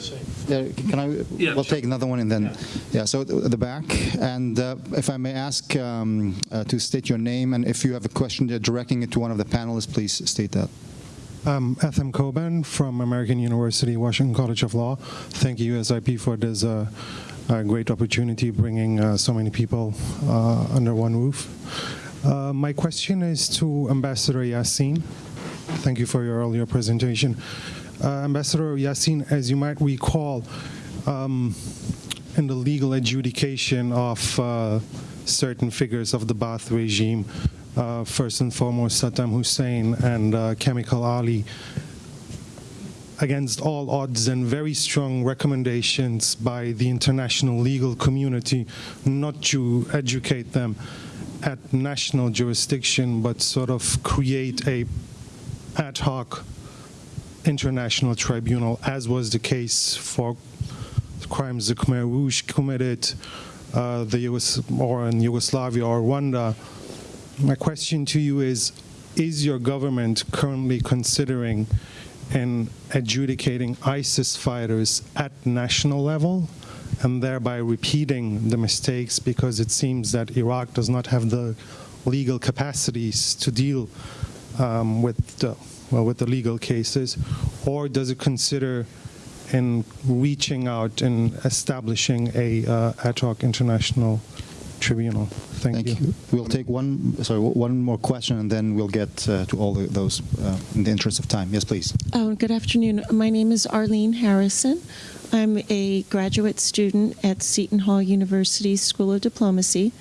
uh, can I? Yeah, we'll sure. take another one and then. Yeah. so the, the back, and uh, if I may ask um, uh, to state your name, and if you have a question uh, directing it to one of the panelists, please state that. I'm Ethem Coben from American University, Washington College of Law. Thank you, USIP, for this uh, uh, great opportunity bringing uh, so many people uh, under one roof. Uh, my question is to Ambassador Yasseen. Thank you for your earlier presentation. Uh, Ambassador Yasseen, as you might recall, um, in the legal adjudication of uh, certain figures of the Ba'ath regime, uh, first and foremost Saddam Hussein and uh, Chemical Ali, against all odds and very strong recommendations by the international legal community not to educate them at national jurisdiction, but sort of create a ad hoc international tribunal, as was the case for crimes the Khmer Rouge committed, uh, the US, or in Yugoslavia or Rwanda. My question to you is, is your government currently considering in adjudicating ISIS fighters at national level and thereby repeating the mistakes because it seems that Iraq does not have the legal capacities to deal um, with the well, with the legal cases, or does it consider in reaching out and establishing a uh, ad hoc international tribunal? Thank, Thank you. We'll take one, sorry, one more question, and then we'll get uh, to all the, those uh, in the interest of time. Yes, please. Oh, good afternoon. My name is Arlene Harrison. I'm a graduate student at Seton Hall University School of Diplomacy.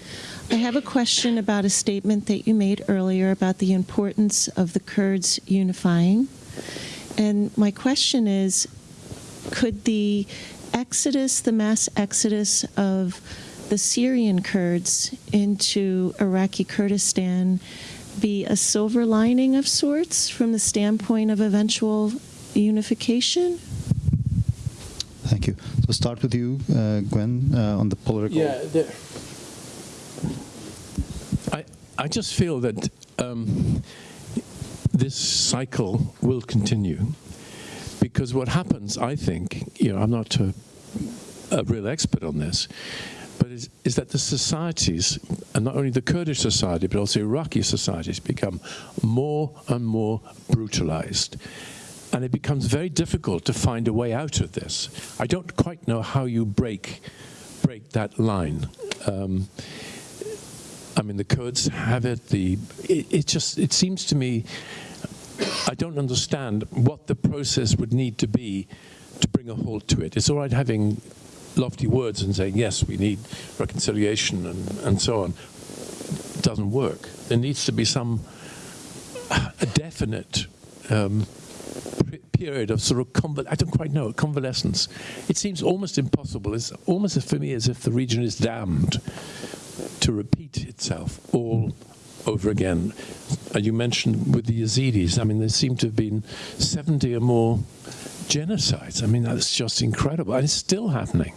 I have a question about a statement that you made earlier about the importance of the Kurds unifying. And my question is could the exodus, the mass exodus of the Syrian Kurds into Iraqi Kurdistan be a silver lining of sorts from the standpoint of eventual unification? Thank you. So start with you, uh, Gwyn, uh, on the political. Yeah, the, I I just feel that um, this cycle will continue because what happens, I think, you know, I'm not a, a real expert on this, but is, is that the societies, and not only the Kurdish society, but also Iraqi societies, become more and more brutalized. And it becomes very difficult to find a way out of this. I don't quite know how you break break that line. Um, I mean, the Kurds have it. The it, it just it seems to me I don't understand what the process would need to be to bring a halt to it. It's all right having lofty words and saying yes, we need reconciliation and, and so on. It doesn't work. There needs to be some a definite um, period of sort of conval- I don't quite know convalescence. It seems almost impossible. It's almost for me as if the region is damned to repeat itself all over again. And you mentioned with the Yazidis, I mean, there seem to have been 70 or more genocides. I mean, that's just incredible. And it's still happening.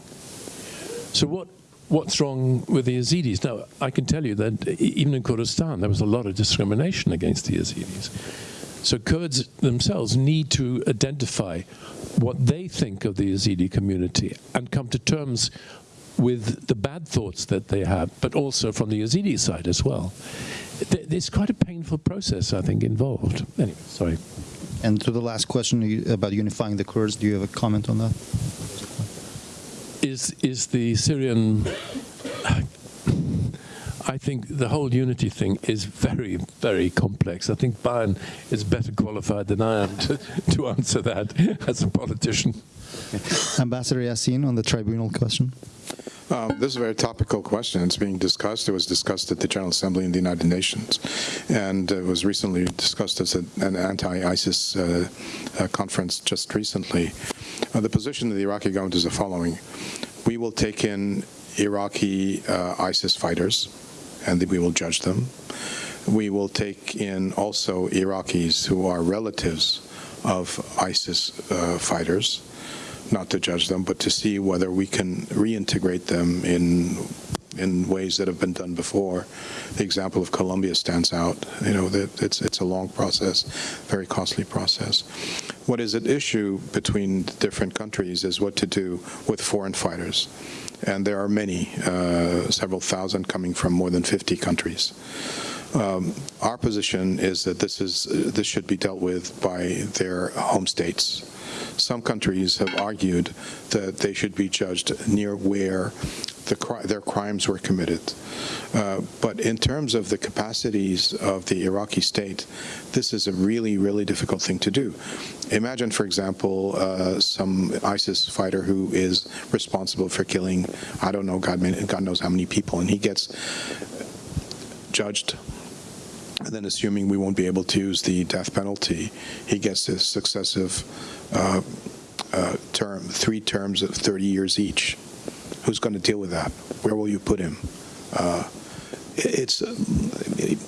So what? What's wrong with the Yazidis? Now, I can tell you that even in Kurdistan, there was a lot of discrimination against the Yazidis. So Kurds themselves need to identify what they think of the Yazidi community and come to terms with the bad thoughts that they have, but also from the Yazidi side as well. Th- There's quite a painful process, I think, involved. Anyway, sorry. And to the last question about unifying the Kurds, do you have a comment on that? Is is the Syrian? I think the whole unity thing is very, very complex. I think Bayan is better qualified than I am to, to answer that as a politician. Ambassador Yasseen on the tribunal question. Um, this is a very topical question. It's being discussed. It was discussed at the General Assembly in the United Nations, and it was recently discussed as a, an anti-ISIS uh, uh, conference just recently. Uh, the position of the Iraqi government is the following: We will take in Iraqi uh, ISIS fighters, and we will judge them. We will take in also Iraqis who are relatives of ISIS uh, fighters not to judge them, but to see whether we can reintegrate them in in ways that have been done before. The example of Colombia stands out. You know, that it's it's a long process, very costly process. What is at issue between different countries is what to do with foreign fighters, and there are many, uh, several thousand coming from more than 50 countries. Um, our position is that this is this should be dealt with by their home states. Some countries have argued that they should be judged near where the, their crimes were committed. Uh, but in terms of the capacities of the Iraqi state, this is a really, really difficult thing to do. Imagine, for example, uh, some ISIS fighter who is responsible for killing, I don't know, God, God knows how many people, and he gets judged and then assuming we won't be able to use the death penalty, he gets a successive uh, uh, term, three terms of 30 years each. Who's going to deal with that? Where will you put him? Uh, it's uh, it-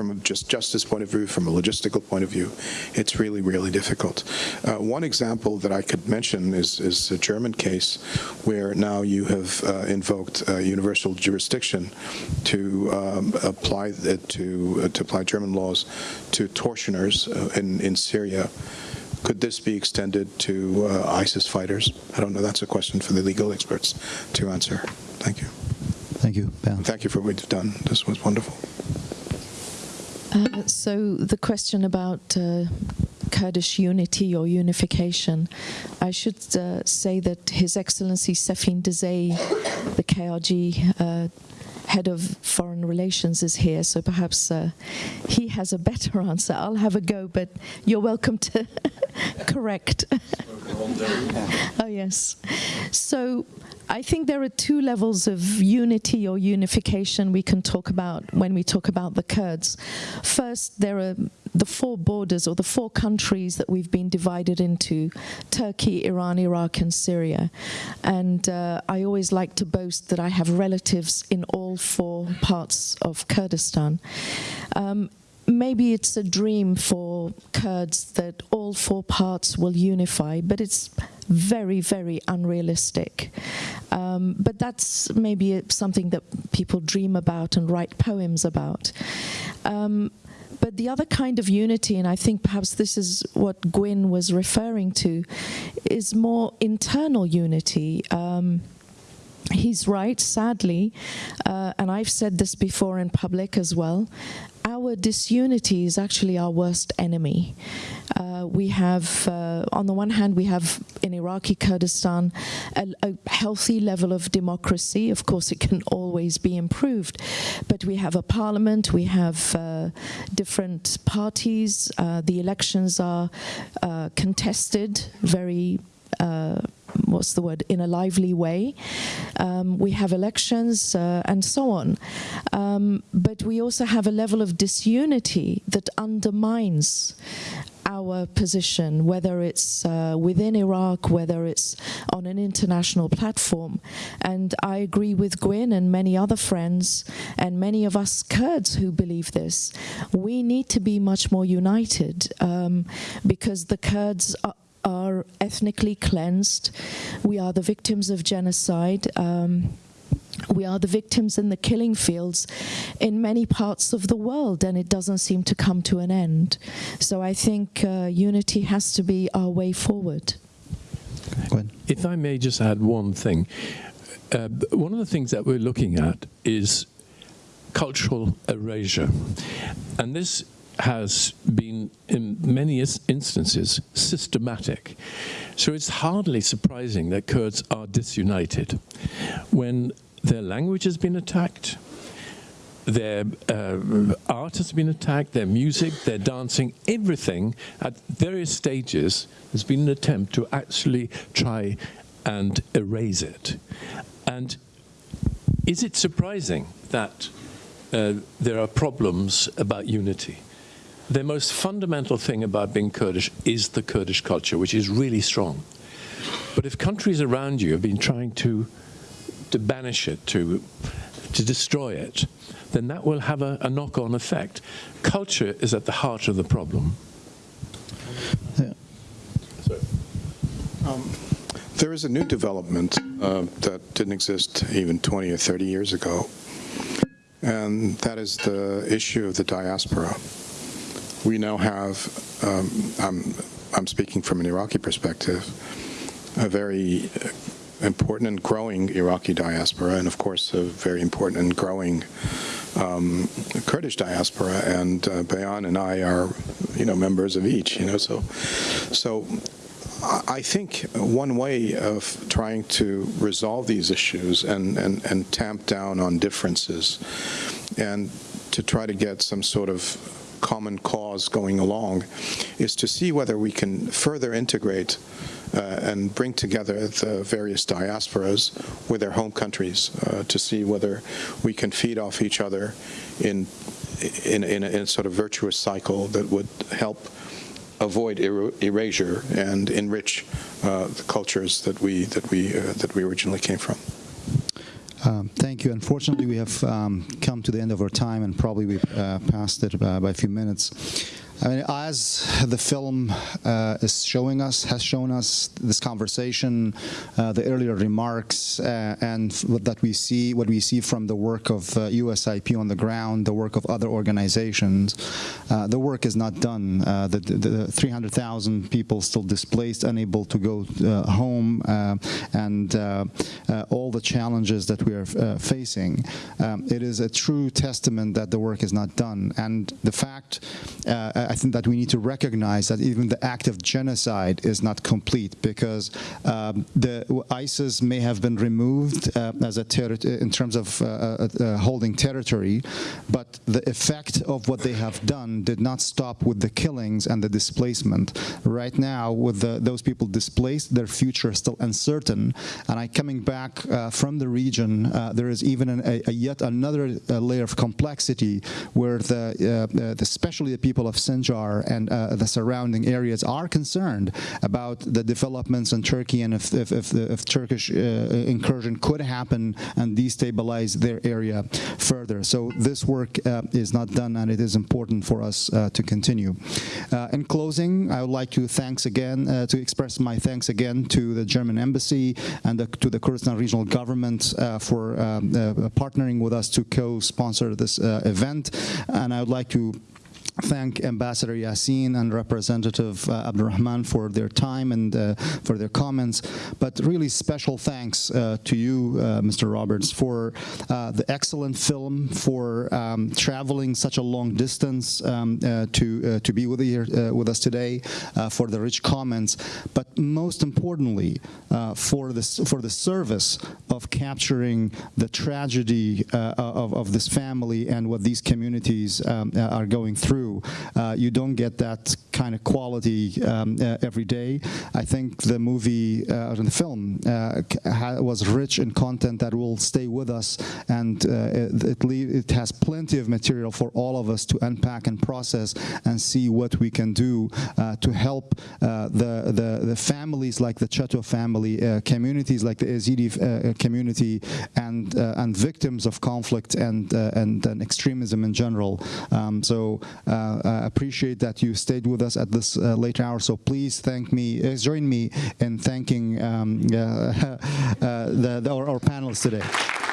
from a just justice point of view, from a logistical point of view, it's really, really difficult. Uh, one example that I could mention is, is a German case where now you have uh, invoked uh, universal jurisdiction to um, apply it to uh, to apply German laws to tortioners uh, in in Syria. Could this be extended to uh, ISIS fighters? I don't know. That's a question for the legal experts to answer. Thank you. Thank you, Ben. Thank you for what you've done. This was wonderful. Uh, so the question about uh, Kurdish unity or unification, I should uh, say that His Excellency Safeen Dizayee, the KRG uh, head of foreign relations, is here, so perhaps uh, he has a better answer. I'll have a go, but you're welcome to correct. oh, yes. So I think there are two levels of unity or unification we can talk about when we talk about the Kurds. First, there are the four borders or the four countries that we've been divided into, Turkey, Iran, Iraq and Syria. And uh, I always like to boast that I have relatives in all four parts of Kurdistan. Um, maybe it's a dream for Kurds that all four parts will unify, but it's very, very unrealistic. Um, but that's maybe something that people dream about and write poems about. Um, but the other kind of unity, and I think perhaps this is what Gwyn was referring to, is more internal unity. Um, he's right, sadly, uh, and I've said this before in public as well, our disunity is actually our worst enemy. Uh, we have, uh, on the one hand, we have in Iraqi Kurdistan a, a, healthy level of democracy. Of course, it can always be improved, but we have a parliament, we have uh, different parties, uh, the elections are uh, contested very uh, what's the word, in a lively way. Um, we have elections uh, and so on. Um, but we also have a level of disunity that undermines our position, whether it's uh, within Iraq, whether it's on an international platform. And I agree with Gwyn and many other friends and many of us Kurds who believe this. We need to be much more united um, because the Kurds are are ethnically cleansed. We are the victims of genocide. Um, we are the victims in the killing fields in many parts of the world, and it doesn't seem to come to an end. So I think uh, unity has to be our way forward. If I may just add one thing. Uh, one of the things that we're looking at is cultural erasure. And this has been, in many instances, systematic. So it's hardly surprising that Kurds are disunited when their language has been attacked, their uh, art has been attacked, their music, their dancing, everything at various stages has been an attempt to actually try and erase it. And is it surprising that uh, there are problems about unity? The most fundamental thing about being Kurdish is the Kurdish culture, which is really strong. But if countries around you have been trying to, to banish it, to, to destroy it, then that will have a, a knock-on effect. Culture is at the heart of the problem. Yeah. Um, there is a new development uh, that didn't exist even 20 or 30 years ago, and that is the issue of the diaspora we now have, um, I'm, I'm speaking from an Iraqi perspective, a very important and growing Iraqi diaspora, and of course a very important and growing um, Kurdish diaspora, and uh, Bayan and I are, you know, members of each, you know, so, so I think one way of trying to resolve these issues and, and, and tamp down on differences and to try to get some sort of common cause going along is to see whether we can further integrate uh, and bring together the various diasporas with their home countries uh, to see whether we can feed off each other in in, in, a, in a sort of virtuous cycle that would help avoid er erasure and enrich uh, the cultures that we that we uh, that we originally came from. Um, thank you. Unfortunately, we have um, come to the end of our time, and probably we've uh, passed it uh, by a few minutes. I mean, as the film uh, is showing us, has shown us this conversation, uh, the earlier remarks, uh, and that we see, what we see from the work of USIP uh, on the ground, the work of other organizations, uh, the work is not done. Uh, the, the 300,000 people still displaced, unable to go home, and all the challenges that we are facing, um, it is a true testament that the work is not done. And the fact, I think that we need to recognize that even the act of genocide is not complete because um, the ISIS may have been removed uh, as a in terms of uh, uh, uh, holding territory, but the effect of what they have done did not stop with the killings and the displacement. Right now, with the, those people displaced, their future is still uncertain. And I coming back uh, from the region, uh, there is even an, a, a yet another uh, layer of complexity where the, uh, uh, especially the people of And uh, the surrounding areas are concerned about the developments in Turkey and if, if, if the if Turkish uh, incursion could happen and destabilize their area further. So this work uh, is not done and it is important for us uh, to continue. Uh, in closing, I would like to thanks again, to express my thanks again to the German Embassy and the, to the Kurdistan Regional Government for um, partnering with us to co-sponsor this event. And I would like to thank Ambassador Yasseen and Representative uh, Abdul Rahman for their time and uh, for their comments. But really special thanks uh, to you, uh, Mr. Roberts, for uh, the excellent film, for um, traveling such a long distance um, uh, to to be with with us today, for the rich comments. But most importantly, for this for the service of capturing the tragedy of, of this family and what these communities um, are going through. Uh, you don't get that kind of quality um, uh, every day. I think the movie uh, the film was rich in content that will stay with us, and it, it, it, has plenty of material for all of us to unpack and process and see what we can do to help the, the, the families like the Chato family, communities like the Yazidi community, and and victims of conflict and and, and extremism in general. Um, so uh, appreciate that you stayed with us at this uh, late hour. So please thank me, uh, join me in thanking um, the, the, our, our panelists today.